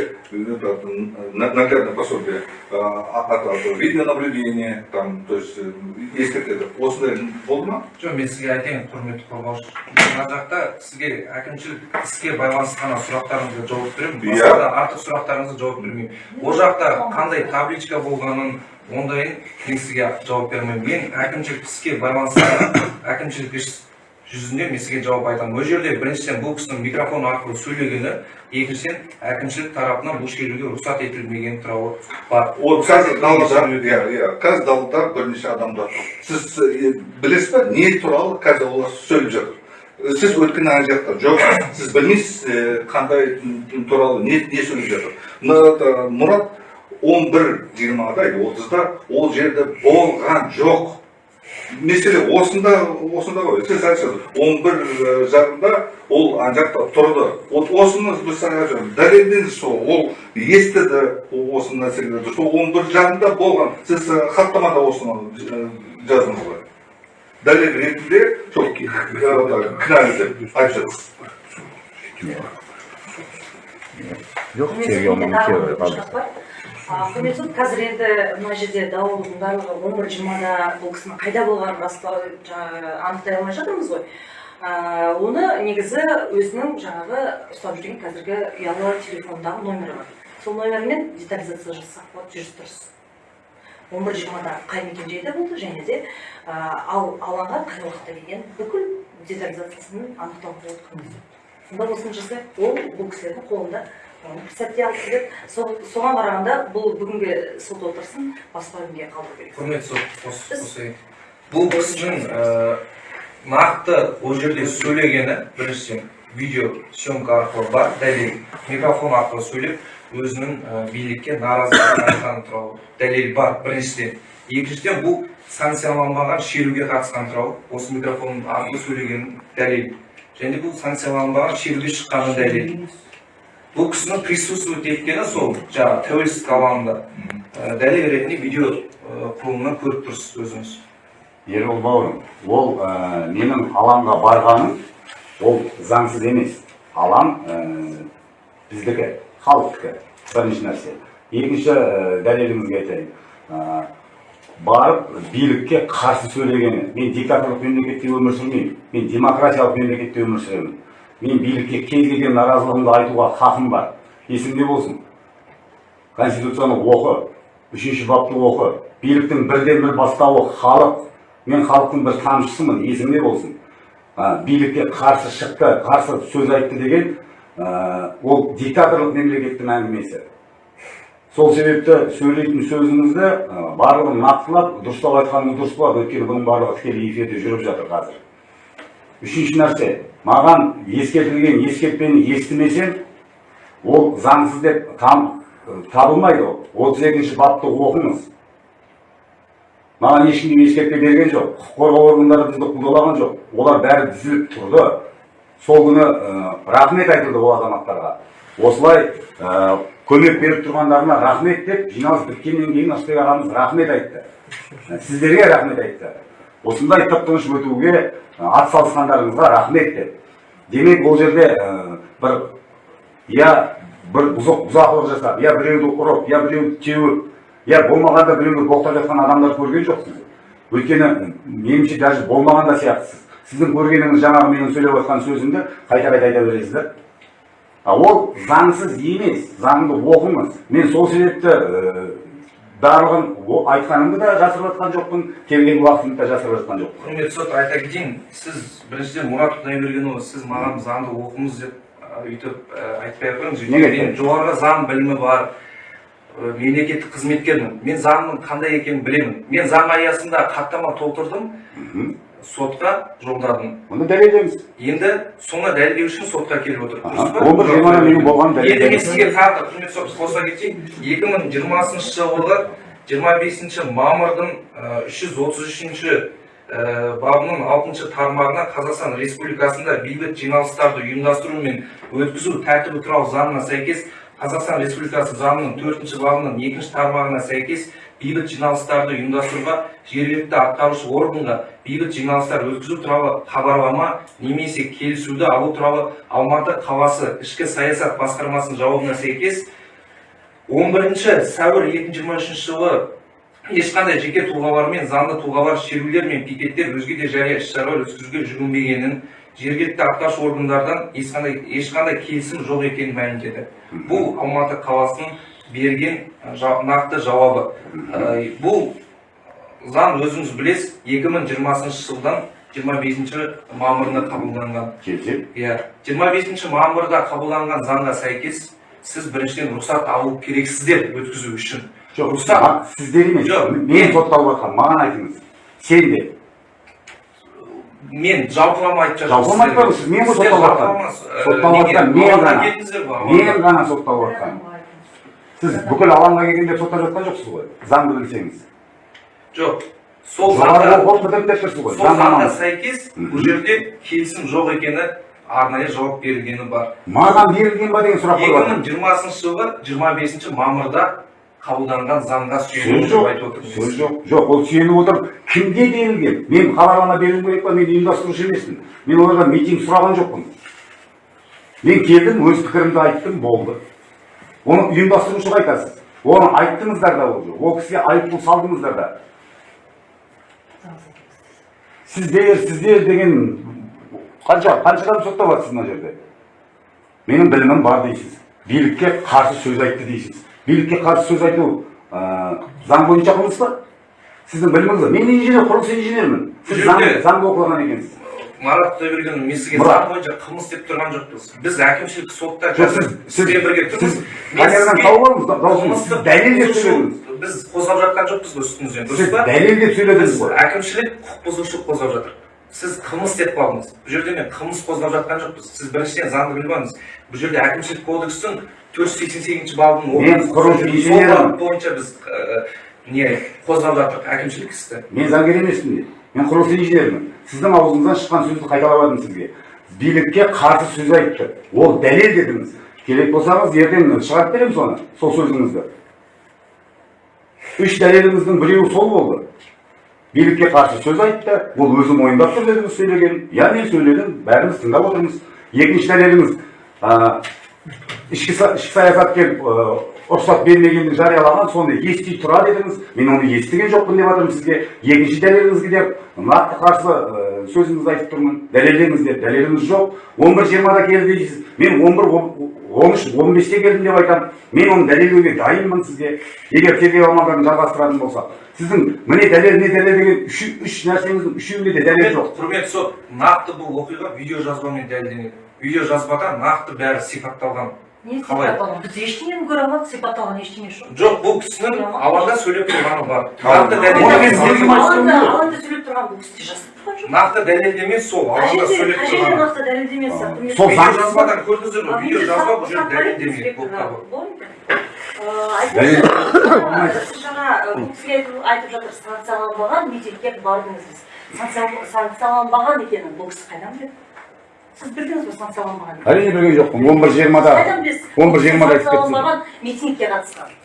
наглядное пособие от от видеонаблюдение там то есть э, ескертеді осындай болды ма жоқ мен сізге айтайын құрметті қорғаушы мына жақта сізге әкімшілік іске байланысты ғана сұрақтарыңызға жауап беремін. Басқа да артық сұрақтарыңызға жауап бермеймін. Ол жақта қандай табличка болғанын ондайын мен сізге жауап бермеймін. Мен әкімшілік іске байланысты әкімшілік іс жүзінде мен сізге жауап айтамын. Ол жерде біріншіден бұл кісінің микрофон арқылы сөйлегені екіншіден әкімшілік тарапынан бұл шеруге рұқсат етілмеген туралы бар. Ол қазір далада иә иә қазір далада бірнеше адамдар сіз білесіз ба не туралы қазір олар сөйлеп жатыр? Сіз өткен ана жақта жоқ сіз білмейсіз қандай туралы не не сөйлеп жатыр? Мұрат он бір жиырмада или отызда ол жерде болған жоқ. Мәселе осында осында ғой. Сіз айтасыз он бір э, жарымда ол ана жақта тұрды. Вот осыны біз саған дәлелдеңіз сол. Ол естіді осы нәрселерді. Сол он бір жарымда болған. Сіз э, хаттамада осыны э, жаздыңыз ғой. Дәлел ретінде сол кінәлі деп айтып жатырсыз жоқ тергеумен құрметті қазір енді мына жерде дауылдың барлығы он бір жиырмада бұл кісінің қайда болғанын растау жаңағы анықтай алмай жатырмыз ғой. Оны негізі өзінің жаңағы ұстап жүрген қазіргі ұялы телефондағы номері бар. Сол номермен детализация жасасақ болады жүріс тұрыс он бір жиырмада қай мекенжайда болды және де ал алаңға қай уақытта келген бүкіл детализациясын анықтауға болады сонда осыны жасайық ол бұл кісілердің қолында сәтте алып келеді соған қарағанда бұл бүгінгі сот отырысын басқа күнге қалдыру керек. Құрметті сот бұл кісінің нақты ол жерде сөйлегені біріншіден видео съемка арқылы бар. Дәлел микрофон арқылы сөйлеп өзінің билікке наразылығын айтқаны туралы дәлел бар біріншіден. Екіншіден бұл санкцияланбаған шеруге қатысқан туралы осы микрофон арқылы сөйлеген дәлел. Және бұл санкцияланбаған шеруге шыққаны дәлел. Бұл кісінің присутствовать еткені сол жаңағы тәуелсіздік алаңында ә, дәлел ретінде видео құрылымынан көріп тұрсыз өзіңіз ербол бауырым ол ә, менің алаңға барғаным ол заңсыз емес алаң ә, біздікі халықтікі бірінші нәрсе екінші ә, дәлеліңізге айтайын ә, барып билікке қарсы сөйлегені мен диктаторлық мемлекетте өмір сүрмеймін мен демократиялық мемлекетте өмір сүремін мен билікке кез келген наразылығымды айтуға хақым бар. Есіңде болсын. Конституцияны оқы үшінші бапты оқы биліктің бірден бір бастауы халық мен халықтың бір тамшысымын есіңде болсын. А, билікке қарсы шықты қарсы сөз айтты деген ә, ол диктаторлық мемлекеттің әңгімесі. Сол себепті сөйлейтін сөзіңізді ә, барлығын нақтылап дұрыстап айтқаныңыз дұрыс болады. Өйткені бұның барлығы тікелей эфирде жүріп жатыр қазір. Үшінші нәрсе маған ескертілген ескертпені естімесем ол заңсыз деп табылмайды ол. отыз екінші бапты оқыңыз. Маған ешкім ескертпе берген жоқ. құқық қорғау органдары бізді қудалаған жоқ. Олар бәрі түзіліп тұрды. Сол күні рахмет айтылды ол азаматтарға. Осылай көмек беріп тұрғандарына рахмет деп жиналыс біткеннен кейін ырысбек ағамыз рахмет айтты. Сіздерге рахмет айтты. Осындай тып тыныш өтуге атсалысқандарыңызға рахмет деп. Демек ол жерде бір я бір бұзық бұзақылық жасап я біреуді ұрып я біреуді теуіп я болмағанда біреуді боқтап жатқан адамдар көрген жоқсыз. Өйткені меніңше даже болмаған да сияқтысыз. Сіздің көргеніңіз жаңағы менің сөйлеп жатқан сөзімді қайта қайта айта бересіздер. Ол заңсыз емес заңды оқыңыз мен сол себепті барлығын айтқанымды да жасырып жатқан жоқпын келген уақытымды да жасырып жатқан жоқпын. Құрметті сот айта кетейін сіз біріншіден мұрат құдайбергенұлы сіз маған заңды оқыңыз деп өйтіп айтпай ақ қойыңыз өйткені мен жоғарғы заң білімі бар мемлекеттік қызметкермін. Мен заңның қандай екенін білемін. Мен заң аясында хаттама толтырдым. Сотқа жолдадым. Оны дәлелдеңіз. Енді соны дәлелдеу үшін сотқа келіп отыр дұрыс па? он бір жиырмада менің болғаным енді мен дәлелдеңіз сізге тағы құрметті сот қоса кетейін екі мың жиырмасыншы жылғы жиырма бесінші мамырдың үш жүз отыз үшінші бабының алтыншы тармағына қазақстан республикасында бейбіт жиналыстарды ұйымдастыру мен өткізу тәртібі туралы заңына сәйкес қазақстан республикасы заңының төртінші бабының екінші тармағына сәйкес бейбіт жиналыстарды ұйымдастыруға жергілікті атқарушы органға бейбіт жиналыстар өткізу туралы хабарлама немесе келісуді алу туралы алматы қаласы ішкі саясат басқармасының жауабына сәйкес 11 сәуір 2023 жылы ешқандай жеке тұлғалар мен заңды тұлғалар шерулер мен пикеттер өзге де жария іс шаралар өткізуге жүгінбегенін жергілікті атқарушы органдардан ешқандай ешқандай келісім жоқ екенін мәлімдеді. Бұл алматы қаласының берген нақты жауабы. Ә, бұл заң өзіңіз білесіз 2020 жылдан 25 мамырында қабылданған. Келісем иә 25 мамырда қабылданған заңға сәйкес сіз біріншіден рұқсат алу керексіздер өткізу үшін. Жоқ рұқсат сіздер емес. Жоқ. мен сотталып жатқан маған айтыңыз. Сен де. мен жалпылама айтып жатырмын жалпылама айтпаймын, сіз мен ғой сотталып жатқан. Сотталып жатқан мен ғана. мен ғана сотталып жатқан. Сіз бүкіл алаңға келгенде соттап жатқан жоқсыз ғой заңды білсеңіз жоқ сол оқу бітіріп деп тұрсыз ғой сол заңға сәйкес бұл жерде келісім жоқ екені арнайы жауап берілгені бар маған берілген ба деген сұрақ қойып жатырмын 2020 жылғы 25 мамырда қабылданған заңға сүйеніп жоқ айтып отырмыз сөз жоқ жоқ ол сүйеніп отырып кімге берілген мен хабарлама беруім керек па мен ұйымдастырушы емеспін мен олардан митинг сұраған жоқпын мен келдім өз пікірімді айттым болды оны ұйымдастырушыға айтасыз оны айттыңыздар да ол ол кісіге айыппұл салдыңыздар да сіздер сіздер деген қанша қанша адам соттап жатсыз мына жерде менің білімім бар дейсіз билікке қарсы сөз айтты дейсіз билікке қарсы сөз айту ә, заң бойынша қылмыс па сіздің біліміңіз бар мен инженер құрылыс инженермін сіз заң, заңды оқыған екенсіз марат сізге Мұрат. заң бойынша қылмыс деп тұрған жоқпыз. Біз әкімшілік сотта сізбен бірге тұрмыз. Сіз Мен камерадан сізге тауып алыңыз даусыңызды сіз қылмыстық дәлел деп құқық сөйледіңіз. Біз қозғап жатқан жоқпыз ғой үстіңізден дұрыс па? дәлел деп сөйледіңіз ғой. әкімшілік құқық бұзушылық қозғап жатыр. Сіз қылмыс деп қалдыңыз. Бұл жерде мен қылмыс қозғап жатқан жоқпыз. Сіз біріншіден заңды біліп алыңыз. Бұл жерде әкімшілік кодекстің төрт жүз сексен сегізінші бабының Мен бойынша біз не қозғап жатырмық әкімшілік істі. Мен заңгер емеспін мен құрылыс инженерімін сіздің аузыңыздан шыққан сөзді қайталап жатырмын сізге. Билікке қарсы сөз айтты. Ол дәлел дедіңіз. Керек болсаңыз ертең шығарып беремін соны сол сөзіңізді. Үш дәлеліңіздің біреуі сол болды. Билікке қарсы сөз айтты. Ол өзі мойындап тұр дедіңіз сөйлегенін иә мен сөйледім бәріміз тыңдап отырмыз. Екінші дәлеліңіз ішкі, са- ішкі саясаткер рұқсат бермегенін жариялаған соны ести тұра дедіңіз мен оны естіген жоқпын деп жатырмын сізге. Екінші дәлеліңізге деп нақты қарсы ә, сөзіңізді айтып тұрмын. Дәлелдеңіз деп. Дәлеліңіз жоқ. он бір жиырмада келді дейсіз. Мен он бір он үш он бесте келдім деп айтамын мен оны дәлелдеуге дайынмын сізге. Егер тергеу амалдарын жалғастыратын болсақ сіздің міне дәлел не дәлел деген үш, үш нәрсеңіздің үшеуінде де дәлел жоқ. құрметті сот нақты бұл оқиға видеожазбамен дәлелденеді. Видеожазбада нақты бәрі сипатталған. Қалай? біз ештеңені көре алмадық сипатталған ештеңе жоқ жоқ бұл кісінің алаңда сөйлеп тұрғаны бар нақты алаңда сөйлеп тұрған бұл кісі жазып тұрған жоқ нақты дәлелдеме сол алаңда сөйлеп тұрғаны нақты дәлелдемесі Сол видеожазбадан көрдіңіздер ме А, видеожазба бұл жерде дәлелдеме болып табылады сіз жаңа бұл кісіге айтып- жатыр санкцияланбаған митингке бардыңыз Санкция- санкцияланбаған екенін бұл кісі қайдан біледі сіз білдіңіз бе әрине білген жоқпын он бір жиырмада он бір жиырмада айтып кеттім санкцияланбаған митингке қатысқан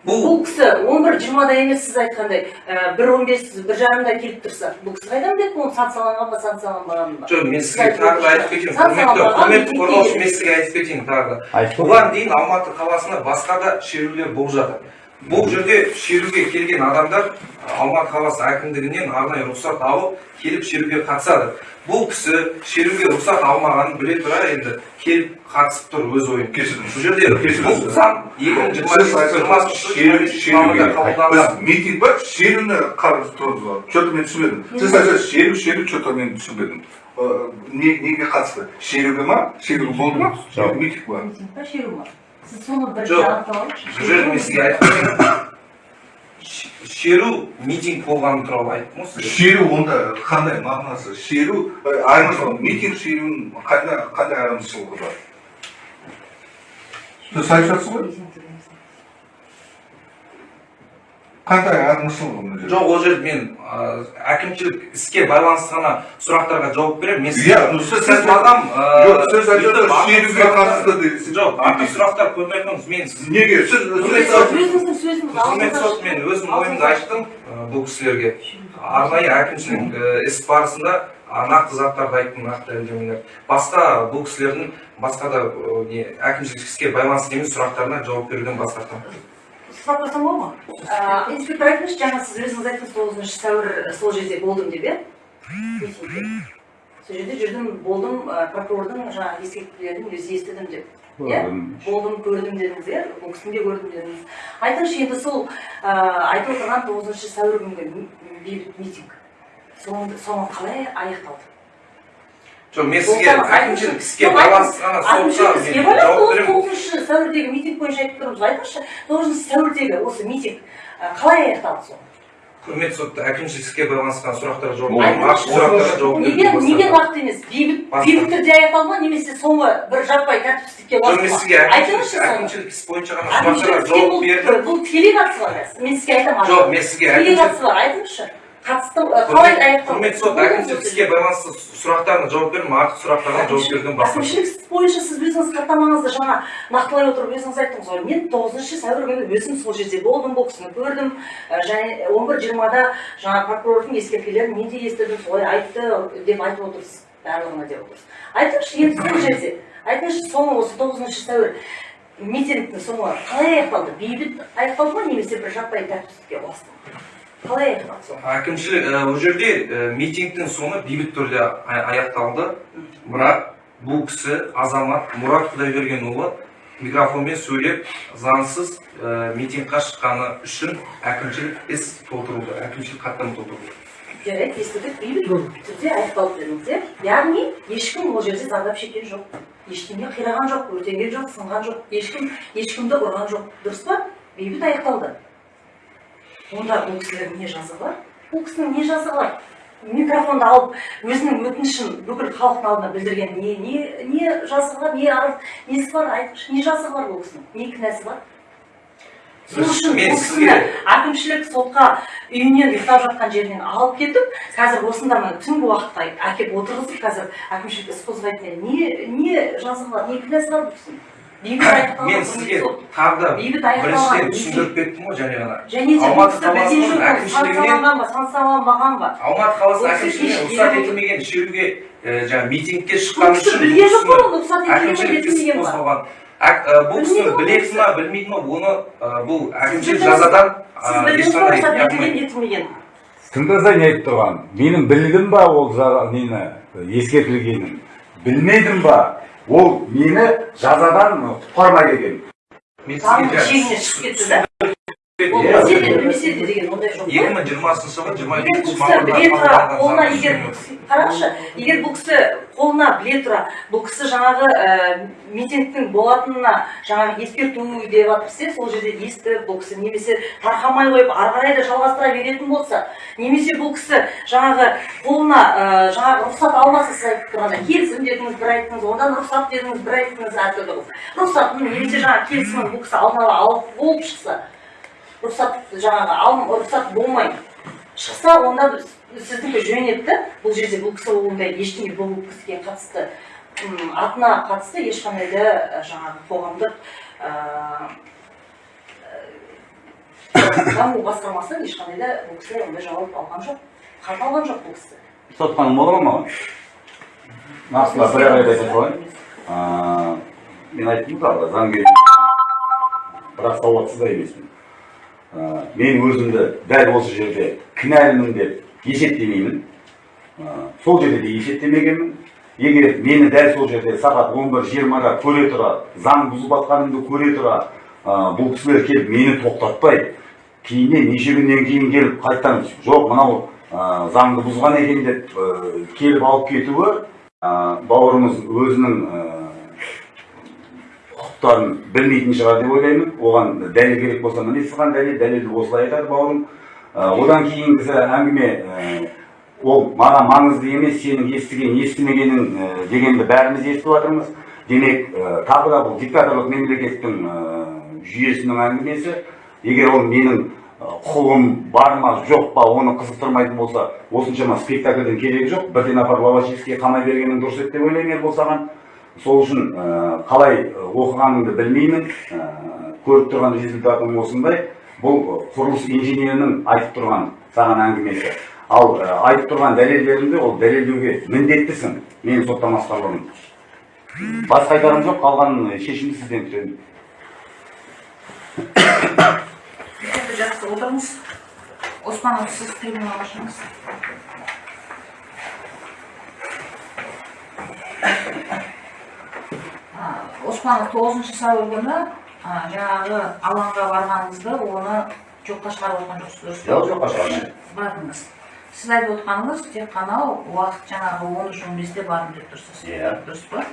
бұл бұл кісі он бір жиырмада емес сіз айтқандай ә, бір он бес бір жарымда келіп тұрса бұл кісі қайдан біледі оны санкцияланған ба санкцияланбаған ба жоқ мен сізге тағы да айтып кетейін құрметті құрметті қорғаушы мен сізге айтып кетейін тағы да. Бұған дейін алматы қаласында басқа да шерулер болып жатыр. Бұл жерде шеруге келген адамдар алматы қаласы әкімдігінен арнайы рұқсат алып келіп шеруге қатысады. Бұл кісі шеруге рұқсат алмағанын біле тұра енді келіп қатысып тұр өз ойын Кешіріңіз. бұл жерде бұл заң екі мың жиырма Сіз айтып шеру шеруге қабылданған біз митинг ба шеруні қарсы тұрмыз ба че то мен түсінбедім. Сіз айтасыз шеру шеру че то мен түсінбедім. Не неге қатысты? Шеруге ма? Шеру болды ма? Жоқ. митинг ба митинг па шеру ма кетейін Ш- шеру митинг болғаны туралы айттым ғой сізге шеру онда қандай мағынасы шеру айырмашылығы митинг шеруінің қандай қандай айырмашылығы бар сіз айтып жатсыз ғой. Қандай айырмашылығы мына жерде жоқ ол жерде мен ә, әкімшілік іске байланысты ғана сұрақтарға жауап беремін. Мен иә сіз сіз маған жоқ сіз қатысты дейсіз жоқ артық сұрақтар айтыңыз мен сіз неге? Сіз өзіңіздің сөзіңіз сот мен өзім ойымды айттым бұл кісілерге. Арнайы әкімшілік ә, іс барысында нақты заттарды айттым нақты дәлелдемелер басқа бұл кісілердің басқа да не әкімшілік іске байланысты емес сұрақтарына жауап беруден бас тартамын. Қойсам болады ма Ә, инспектор айтыңызшы жаңа сіз өзіңіз айттыңыз тоғызыншы сәуір сол жерде болдым деп иә митингте сол жерде жүрдім болдым прокурордың жаңағы ескертпелерін өзі естідім деп иә болдым көрдім дедіңіз иә бұл кісіні де көрдім дедіңіз айтыңызшы енді сол айтып отырған тоғызыншы сәуір күнгі бейбіт митинг. Соңы қалай аяқталды жоқ мен сізге әкімшілік іске байланысты ғана байланысты тоғызыншы сәуірдегі митинг бойынша айтып тұрмыз. Айтыңызшы тоғызыншы сәуірдегі осы митинг қалай аяқталды соңы құрметті сотта әкімшілік іске байланысқан сұрақтарға жауап неге неге нақты емес бейбіт бейбіт түрде аяқталды ма? Немесе соңы бір жаппай тәртіпсіздікке жоқ мен сізге айтыңызшы әкімшілік іс бойынша ғана сұрақтарға жауап бұл бердім. бұл тікелей қатысы бар мен сізге айтамын жоқ мен сізге қатысы бар айтыңызшы. Қатысты қалай аяқталды құрметті сот әкімшілік іске байланысты сұрақтарына жауап бердім артық сұрақтарға жауап беруден бас әкімшілік іс бойынша сіз өзіңіз хаттамаңызды жаңа нақтылай отырып өзіңіз айттыңыз ғой. Мен тоғызыншы сәуір күні өзім сол жерде болдым бұл кісіні көрдім. Және он бір жиырмада жаңа прокурордың ескертпелерін мен де естідім солай айтты деп айтып отырсыз барлығына деп отырсыз. Айтыңызшы енді сол жерде. Айтыңызшы соңы осы тоғызыншы сәуір. Митингтің соңы қалай аяқталды? Бейбіт аяқталды ма? Немесе бір жаппай тәртіпсіздікке ұласты ма? Қалай? Әкімшілік ол жерде митингтің соңы бейбіт түрде ая- аяқталды. Бірақ бұл кісі азамат мұрат құдайбергенұлы микрофонмен сөйлеп заңсыз ә, митингқа шыққаны үшін әкімшілік іс толтырылды. Әкімшілік хаттама толтырылды. Жарайды естідік. Бейбіт түрде аяқталды дедіңіз иә? Яғни ешкім ол жерде зардап шеккен жоқ. Ештеңе қираған жоқ өртенген жоқ сынған жоқ. Ешкім ешкімді ұрған жоқ. Дұрыс па? Бейбіт аяқталды. Онда бұл кісілердің не жазығы бар? Бұл кісінің не жазығы бар? Микрофонды алып өзінің өтінішін бүкіл халықтың алдына білдірген не не не жазығы бар не арыз несі бар айтыңызшы не жазығы бар бұл кісінің? Не кінәсі бар? Сол үшін бұл кісіні әкімшілік сотқа үйінен ұйықтап жатқан жерінен алып кетіп қазір осында мына түнгі уақытта әкеліп отырғызып қазір әкімшілік іс қозғайтын не не жазығы бар не кінәсі бар бұл кісінің? Мен сізге тағы да біріншіден түсіндіріп кеттім ғой ғана және де Алматы қаласының әкімшілігінен санкцияланбаған ба алматы қаласы Бұл кісі әкімшілігіне кеш- рұқсат етілмеген шеруге жаңағы митингке шыққаны үшін білген жоқ кісіні ол рұқсат етілмеген ба ә, бұл кісі Білмейді ғой біледі ма білмейді ма оны бұл әкімшілік жазадан ешқандай етілмеген не айтып тұрған менің білдім ба ол нені ескертілгенін білмедім ба ол мені жазадан құтқармай келген мен сізге шегіне шығып кетті да ол Иә. білсе де білмесе де деген ондай жоқ жиырмасыншы жиырма егер бұл кісі біле тұра мамырда қолына егер заң қараңызшы егер бұл кісі қолына біле тұра бұл кісі жаңағы ә, митингтің болатынына жаңағы ескерту деп жатырсыз сол жерде естіп бұл кісі немесе тарқамай қойып ары қарай да жалғастыра беретін болса немесе бұл кісі жаңағы қолына ә, жаңағы рұқсат алмаса сіз айтып тұрғанда келісім дедіңіз бір айттыңыз одан рұқсат дедіңіз бір айттыңыз әртүрлі рұқсатын немесе жаңағы келісімін бұл кісі алдын ала алып болып шықса рұқсат жаңағы алым рұқсат болмай шықса онда сіздікі жөн еді бұл жерде бұл кісі ондай ештеңе бұл кісіге қатысты атына қатысты ешқандай да жаңағы қоғамдық даму басқармасы ешқандай да бұл кісі ондай жауап алған жоқ хат алған жоқ бұл кісі. Соттаным болады ма маған? Нақтылап бір ақ айтып қояйын мен айттым мысалы заңгер. Бірақ сауатсыз да емеспін. Аа, мен өзімді дәл осы жерде кінәлімін деп есептемеймін. Аа, сол жерде де есептемегенмін. Егер мені дәл сол жерде сағат он бір жиырмада көре тұра заң бұзып жатқанымды көре тұра аа, бұл кісілер келіп мені тоқтатпай кейіннен неше күннен кейін келіп қайтадан жоқ мынау ә, заңды бұзған екен деп ә, келіп алып кетуі ә, бауырымыз өзінің ә, құқықтарын білмейтін шығар деп ойлаймын. Оған дәлел керек болса міне саған дәлел дәлелді осылай айтады бауырым. Одан кейінгісі әңгіме ол маған маңызды емес сенің естіген естімегенің дегенді бәріміз естіп жатырмыз. Демек тағы да бұл диктаторлық мемлекеттің жүйесінің әңгімесі егер ол менің құқығым бар ма жоқ па оны қызықтырмайтын болса осыншама спектакльдің керегі жоқ. Бірден апарып лавачевскийге қамай бергенің дұрыс еді деп ойлаймын ербол саған. Сол үшін ә, қалай ә, оқығаныңды білмеймін. Ә, көріп тұрған результатым осындай. Бұл құрылыс инженерінің айтып тұрған саған әңгімесі. Ал айтып тұрған дәлелдеріңді ол дәлелдеуге міндеттісің. Менің соттамасқа бұрын басқа айтарым жоқ қалған шешімді сізден күтемін. Жақсы отырыңыз. Оспанов сіз оспанов тоғызыншы сәуір күні жаңағы алаңға барғаныңызды оны жоққа шығарып отқан жоқсыз дұрыс па? жоқ жоққа шығармаймын бардыңыз. Сіз айтып отқаныңыз тек қана уақыт жаңағы он үш он бесте бардым деп тұрсыз. Иә. дұрыс па?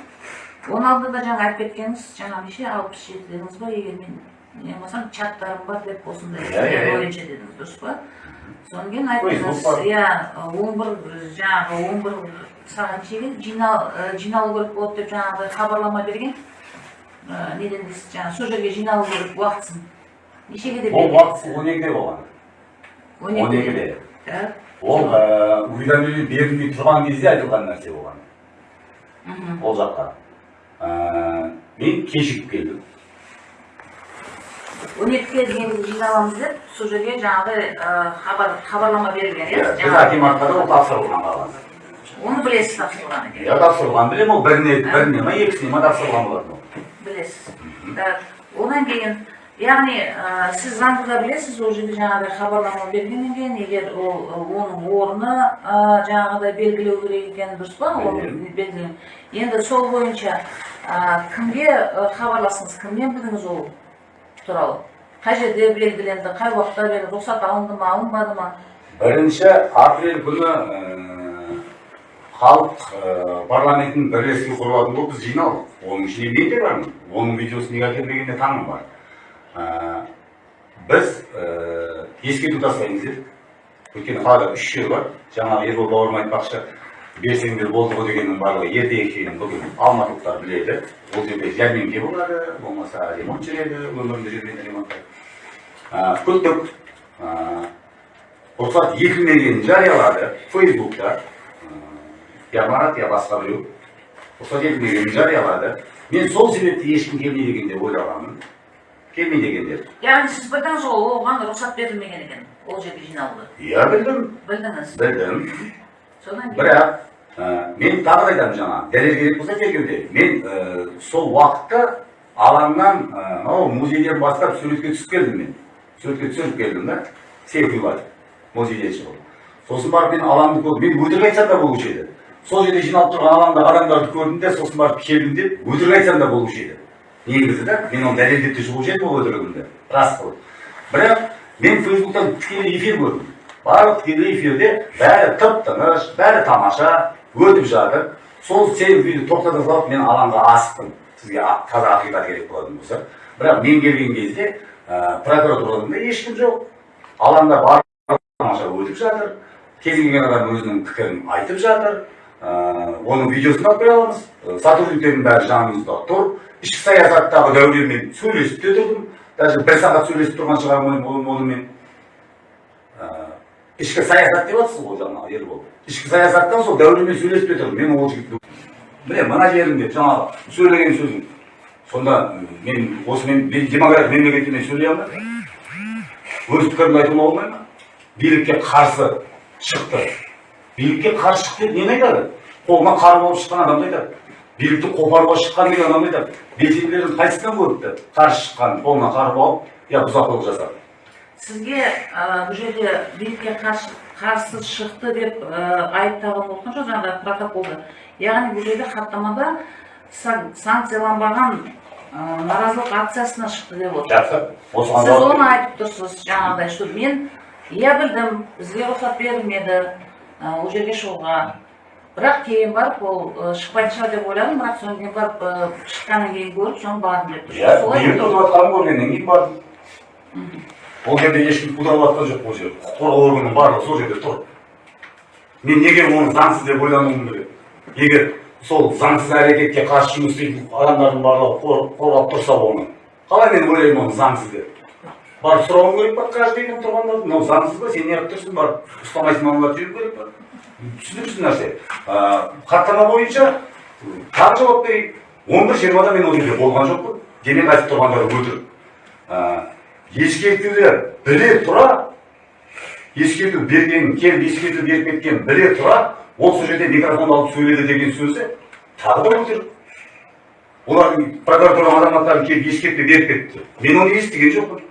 Оның алдында жаңа айтып кеткеніңіз жаңағы неше алпыс жеті дедіңіз ба? Егер мен не болмасам чаттарым бар деп осындай Иә, иә, иә. бойынша дедіңіз дұрыс па? Содан кейін айттыңыз. иә он бір жаңағы он бір сағат нешеге жинал жиналу керек болады деп жаңағыдай хабарлама берген неден дейсіз жаңағы сол жерге жиналу керек уақытысын нешеге деп ол уақыт он екіде болған он екіде ол уведомление берілмей тұрған кезде айтылған нәрсе болған ол жаққа мен кешігіп келдім он екіге дейін жиналамыз деп сол жерге хабар хабарлама берілген иә біз жаңағы- акиматқа да ол тапсырылған қалған оны білесіз тапсырылған екен иә тапсырылған білемін ол біріне біріне ма екісіне ма тапсырылған болатын ол білесіз так одан кейін яғни ә, сіз заңды да білесіз ол жерде жаңағыдай хабарлама бергеннен кейін егер ол оның орны ә, жаңағыдай белгілеу керек екені дұрыс па енді сол бойынша ә, кімге хабарластыңыз кімнен білдіңіз ол туралы қай жерде белгіленді қай уақытта берді рұқсат алынды ма алынбады ма бірінші апрель күні халық ә, парламентінің бірлескен құрылатын болып біз жиналдық оның ішінде мен де бармын оның видеосын неге әкелмегеніне таңым бар. Ә, біз ә, ескерту тастаймыз дедік. Өйткені қалада үш жер бар. Жаңағы ербол бауырым айтпақшы берсеңдер болды ғой дегеннің барлығы ерте екенін бүгін алматылықтар біледі. Ол жерде жәрмеңке болады болмаса ремонт жүреді өмірінде жүрген ремонттар. Ә, күттік рұқсат етілмегенін жариялады. Фейсбукта Ә, я марат я басқа біреу рұқсат етілмегенін жариялады мен сол себепті ешкім келмейді екен деп ойлағанмын. Келмейді екен деп яғни сіз білдіңіз ғой оған рұқсат берілмеген екен ол жерге жиналуға иә білдім. Білдіңіз? Білдім. Содан кейін? Бірақ ә, мен тағы да айтамын жаңа дәлел керек болса тергеуде. Мен ә, сол уақытта алаңнан ә, мынау музейден бастап суретке түсіп келдім мен. Суретке түсіріп келдім да. Селфи музейден шығып сосын барып мен алаңды көрдім. Мен өтірік айтсам да болушы еді. Сол жерде жиналып тұрған алаңда адамдарды көрдім де сосын барып келдім деп өтірік айтсам да болушы еді негізі да мен оны дәлелдеп те шығушы едім ол өтірігімді рас қылып бірақ мен фейсбуктан тікелей эфир көрдім. Барлық тікелей эфирде бәрі тып тыныш бәрі тамаша өтіп жатыр. Сол селфиді тоқтата салып мен алаңға асықтым сізге таза ақиқат керек болатын болса. Бірақ мен келген кезде ә, прокуратурадан да ешкім жоқ. Алаңда барлық тамаша өтіп жатыр. Кез келген адам өзінің пікірін айтып жатыр. Оның видеосын алып бере аламыз сотрудниктердің бәрі жанымызда тұр ішкі саясаттағы дәуренмен сөйлесіп те тұрдым даже бір сағат сөйлесіп тұрған шығармын оны- онымен ішкі саясат деп жатсыз ғой жаңағы ербол ішкі саясаттан сол дәуренмен сөйлесіп те тұрдым мен ол жігітті міне мына жерінде жаңағы сөйлеген сөзім сонда мен осымен мен демократия мемлекетте сөйлей алмаймын өз пікірімді айтуға болмай ма билікке қарсы шықты билікке қарсы шықты деп нені айтады қолына қар болып шыққан адамды айтады билікті қопаруға шыққан деген адамды айтады белсенділердің қайсысынан көріпті қарсы шыққан қолына қар болып я бұзақылық жасады сізге бұл жерде билікке қарсы қарсы шықты деп айып тағылып отқан жоқ жаңағы протоколда яғни бұл жерде хаттамада сан- санкцияланбаған ә, наразылық акциясына шықты деп отыр. Жақсы. Сіз оны айтып тұрсыз жаңағыдай что мен иә білдім бізге рұқсат берілмеді. Ол жерге шығуға бірақ кейін барып ол шықпайтын шығар деп ойладым бірақ содан кейін барып шыққаннан кейін көріп соны бардым деп иә биыл жатқанын көргеннен кейін бардым. Ол жерде ешкім қудалап жатқан жоқ ол жерде. құқық қорғау органының барлығы сол жерде тұр. Мен неге оны заңсыз деп ойлануым керек? Егер сол заңсыз әрекетке қарсы жұмыс істейтін адамдардың барлығы қор- қорғап тұрса оны. Қалай мен ойлаймын оны заңсыз деп? Барып сұрауым керек па каждый күн тұрғандарды мынау заңсыз ба сен неғып тұрсың? Барып ұстамайсың аналарды жіберу керек па түсініксіз нәрсе. Хаттама бойынша тағы жауап берейін. Он бір жиырмада мен ол жерде болған жоқпын демек айтып тұрғандары өтірік ескертуді біле тұра ескерту берген келіп ескерту беріп кеткен біле тұра ол сол жерде микрофон алып сөйледі деген сөзі тағы да өтірік олардың прокуратура азаматтарын келіп ескерту беріп кетті. Мен оны естіген жоқпын.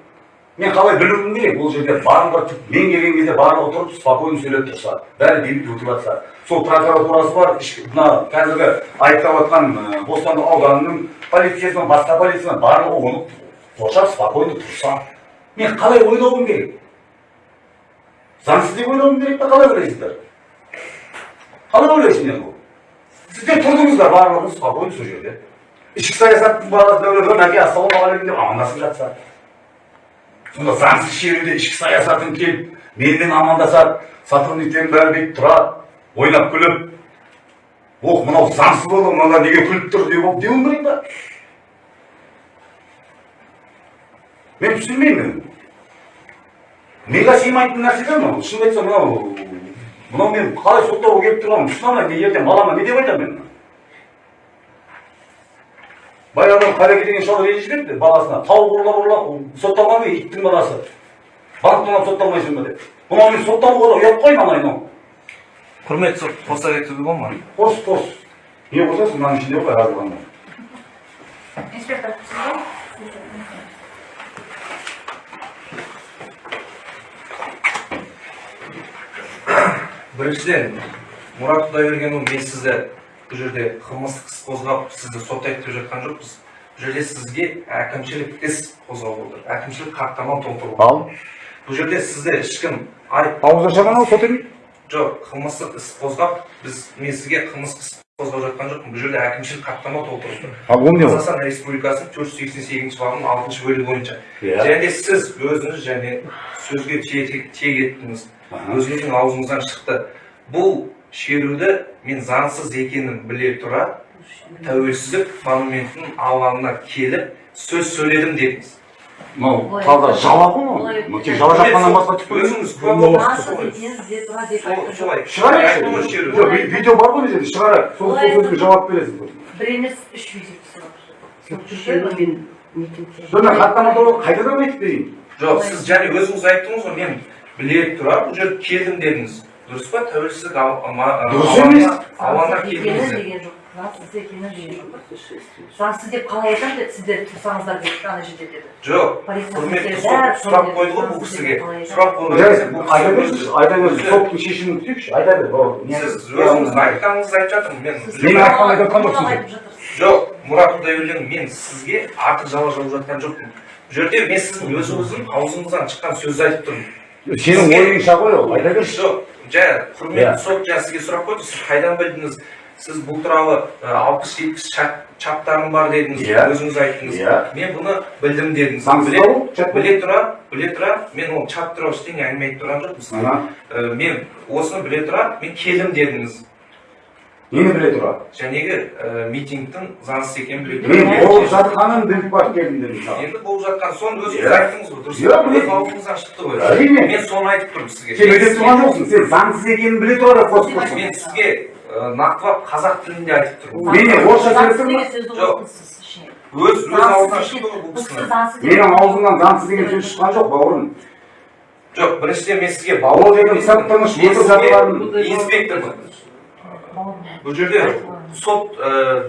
Мен қалай білуім керек ол жерде барлығы мен келген кезде барлығы тұрып спокойно сөйлеп тұрса бәрі бейбіт өтіп жатса сол прокуратурасы бар мына қазіргі айыптап жатқан бостандық ауданының полициясынан басқа полициясынан барлығы оны қоршап спокойно тұрса мен қалай ойлауым керек? Заңсыз деп ойлауым керек па қалай ойлайсыздар? Қалай ойлайсыңдар бұл? Сіздер тұрдыңыздар барлығыңыз спокойно сол жерде. Ішкі саясаттың дәулет мәке ассалаумағалейкум деп амандасып жатса сонда заңсыз шеруде ішкі саясатын келіп менімен амандасады сотрудниктердің бәрі бүйтіп тұрады ойнап күліп ох мынау заңсыз болды мыналар неге күліп тұр деп деуім керек па мен түсінбеймін миға сыймайтын нәрсе да мынау шынымды айтсам мынау мынау мен қалай соттауға келіп тұрғанымды түсіне алмаймын мен ертең балама не деп айтамын мен баяғыда қареке деген шал ренжіп еді баласына тауық ұрлап ұрлап сотталған ба иттің баласы банктан сотталмайсың ба деп мынау мен сотталуға да ұят қой мынау мынау құрметті сот қоса кетуге бола ма қос қос не қосасың мынаның ішінде ғой жазылғанда инспектор сіз ба біріншіден мұрат құдайбергенұлы мен сізді бұл жерде қылмыстық іс қозғап сізді соттайды деп жатқан жоқпыз бұл жерде сізге әкімшілік іс қозғап отыр әкімшілік хаттама толтыру ал бұл жерде сізді ешкім айып ауыз ашаған ол сот емес жоқ қылмыстық іс қозғап біз мен сізге қылмыстық іс қозғап жатқан жоқпын бұл жерде әкімшілік хаттама толтыру ал ол не қазақстан республикасының төрт жүз сексен сегізінші бабының алтыншы бөлігі бойынша Иә. және сіз өзіңіз және сөзге тиек еттіңіз өзіңіздің аузыңыздан шықты бұл шеруді мен заңсыз екенін біле тұра тәуелсіздік монументінің алаңына келіп сөз сөйледім дедіңіз. Мынау таза жала ғой мынау мынау тек жала басқа түк өзіңіз шығарайықшы видео бар ғой мына жерде шығарайық. Сол сол сөзге жауап бересің бір емес үш видео мен хаттама туралы қайтадан айтып берейін. Жоқ сіз және өзіңіз айттыңыз ғой мен біле тұра бұл жерге келдім дедіңіз. Дұрыс па тәуелсіздік Дұрыс. Емес. деген жоқ заңсыз деп қалай айтамын деді сіздер тұрсаңыздар деді ана жерде деді. Жоқ құрметті сұрақ қойды ғой бұл кісіге сұрақ айта беріңізші айта беріңіз соттың шешімін күтейікші айта бер сіз өзіңіз айтқаныңызды айтып жатырмын. мен Мен айтқан айтып жатқан жоқ мұрат құдайберген мен сізге артық жала жауып жатқан жоқпын. Бұл жерде мен сіздің өзіңіздің аузыңыздан шыққан сөзді айтып тұрмын. Сенің ойыңша ғой ол айта берші жоқ жай Иә. құрметті сот жаңа сізге сұрақ қойды сіз қайдан білдіңіз? Сіз бұл туралы алпыс жетпіс чаттарым бар дедіңіз Иә. өзіңіз айттыңыз Иә. мен бұны білдім дедіңіз. Біле, тұра біле тұра мен ол чат туралы ештеңе әңгіме айтып тұрған жоқпын сізге. Мен осыны біле тұра мен келдім дедіңіз. Нені біле тұра жәнегі ә, митингтің заңсыз екенін біле мен тұра болып жатқанын біліп барып келдім дедім енді болып жатқан соны өзіңіз Иә. айттыңыз ғой дұрыс. Иә, өз аузыңыздан шықты ғой. Әрине. мен соны айтып тұрмын сізге. Сен өтеп тұрған жоқсың. Сен заңсыз екенін біле тұра қосып. тұрсың мен сізге ә, нақтылап қазақ тілінде айтып тұрмын. Мен орысша сөйлесің деген ба? Жоқ. өз өз аузынан шықты ғой бұл кісінің. Менің аузымнан заңсыз деген сөз шыққан жоқ бауырым. Жоқ біріншіден мен сізге ол жерде тып тыныш мен отырып жатқанын инспектормын. Бұл жерде сот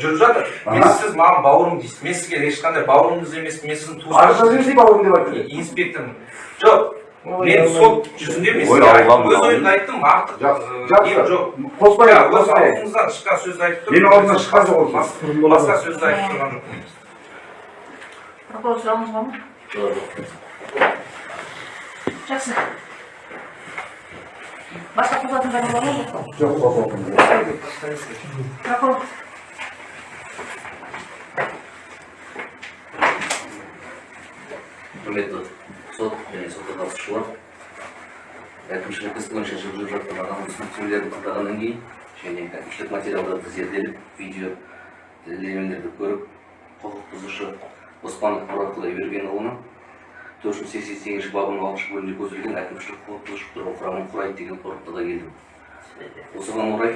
жүріп жатыр мен сіз маған бауырым дейсіз мен сізге ешқандай бауырыңыз емес мен сіздің жазып бауырым деп айтты инспектормын жоқ мен сот жүзінде Аллам, өз ойымды айттым артық жоқ қоспай өз қоспай аузыңыздан шыққан сөзді айтып менің аузымнан шыққан жоқ ол сөз тұрмын басқа сөзді айтып тұрған жоқпын прокурор сұрағыңыз бар ма жақсы жағдай бар ма жоқ па? жоқ қоспай прокурор құрметті сот және сотқа қатысушылар әкімшілік іс бойынша жүргізіліп жатқан аналық түсініктемелерді тыңдағаннан кейін және әкімшілік материалдарды зерделеп видео дәлелдемелерді көріп құқық бұзушы оспанов мұрат құдайбергенұлына төрт жүз сексен сегізінші бабының алтыншы бөлімінде көзделген әкімшілік құқық бұзушылық туралы құрамын құрайды деген қорытындыға келдім осыған орай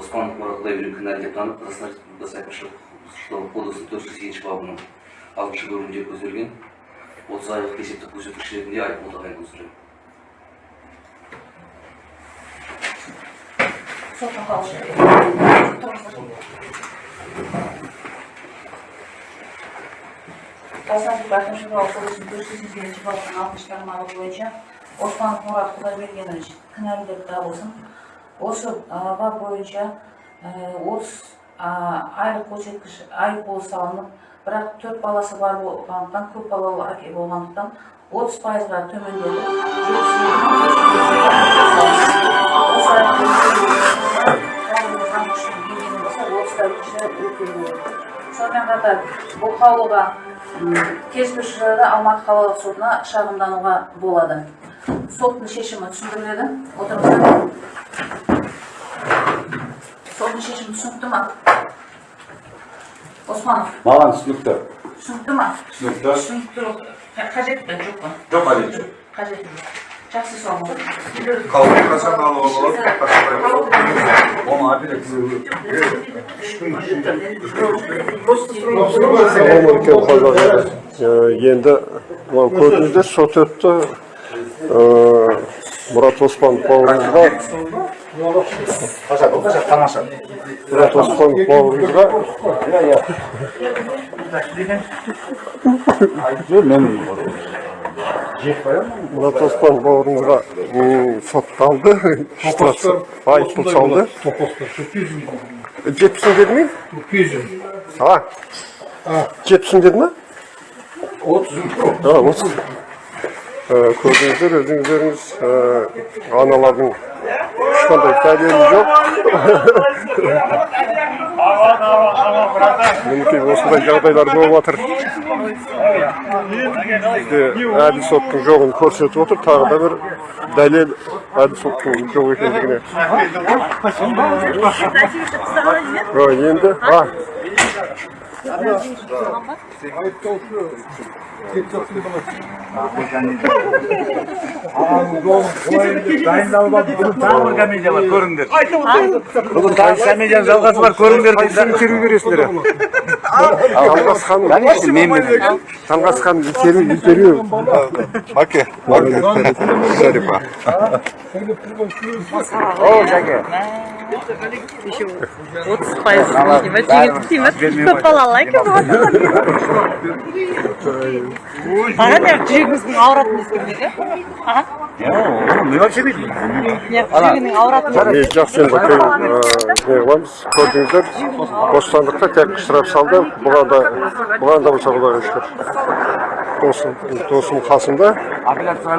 оспанов мұрат құдайберген кінәлі деп танып қазақстан республикасы әкімшілік құқық бұзушылық кодексінің төрт жүз сегізінші бабының алтыншы бөлімінде көзделген отыз айлық есептік көрсеткіш ретінде айыппұл тағайындау сұраймын республикасы әкімшілік кодексінің төрт жүз бабының алтыншы тармағы бойынша оспанов мұрат құдайбергенович кінәлі деп табылсын осы бап бойынша отыз айлық көрсеткіш айыппұл салынып бірақ төрт баласы бар болғандықтан көп балалы әке болғандықтан отыз пайызға төмендеді жетпіс сонымен қатар бұл қаулыға келіспеуші жағдайда алматы қалалық сотына шағымдануға болады. Соттың шешімі түсіндіріледі. Отырыңыздар. Соттың шешімі түсінікті ма? Османов. Маған түсінікті. Түсінікті ма? Түсінікті. Түсінікті. Қажет пе? Жоқ па? Жоқ қажеті жоқ. Қажеті жоқ. Жақсы қашан оны үлкен еді. Енді мынау көрдіңіздер сот өтті. Ә, Мұрат Оспанов бауырымызға тамаша Мұрат Оспанов бауырымызға Мұрат Оспанов бауырымызға сотталды. Айыппұл салды. Жетпісін деді ме? А, жетпісін деді ме? А, отыз. Ә, көрдіңіздер өздеріңіз аналардың ешқандай дәлелі жоқ. мінекей осындай жағдайлар болып жатыр. Бізде әділ соттың жоғын көрсетіп отыр. Тағы да бір дәлел әділ соттың жоқ екендігіне. А, енді, а, тағы бір комедия бар көріңдер бүгін тағы комедияның жалғасы бар көріңдер дейді интервью бересіңдер Талғасхан, Талғасхан интервью, интервью. Окей. Шарипа. отыз пайыз снимать жеңілдік снимать көп балалы екен аға не жүрегіміздің ауыратынын ескермейді аға иә жүрегінің ауыратынын ә, не қыламыз көрдіңіздер. Бостандықта тек штраф салды. Бұған да бұған да болса құдайға шүкір. Досым досым қасымда. Апелляция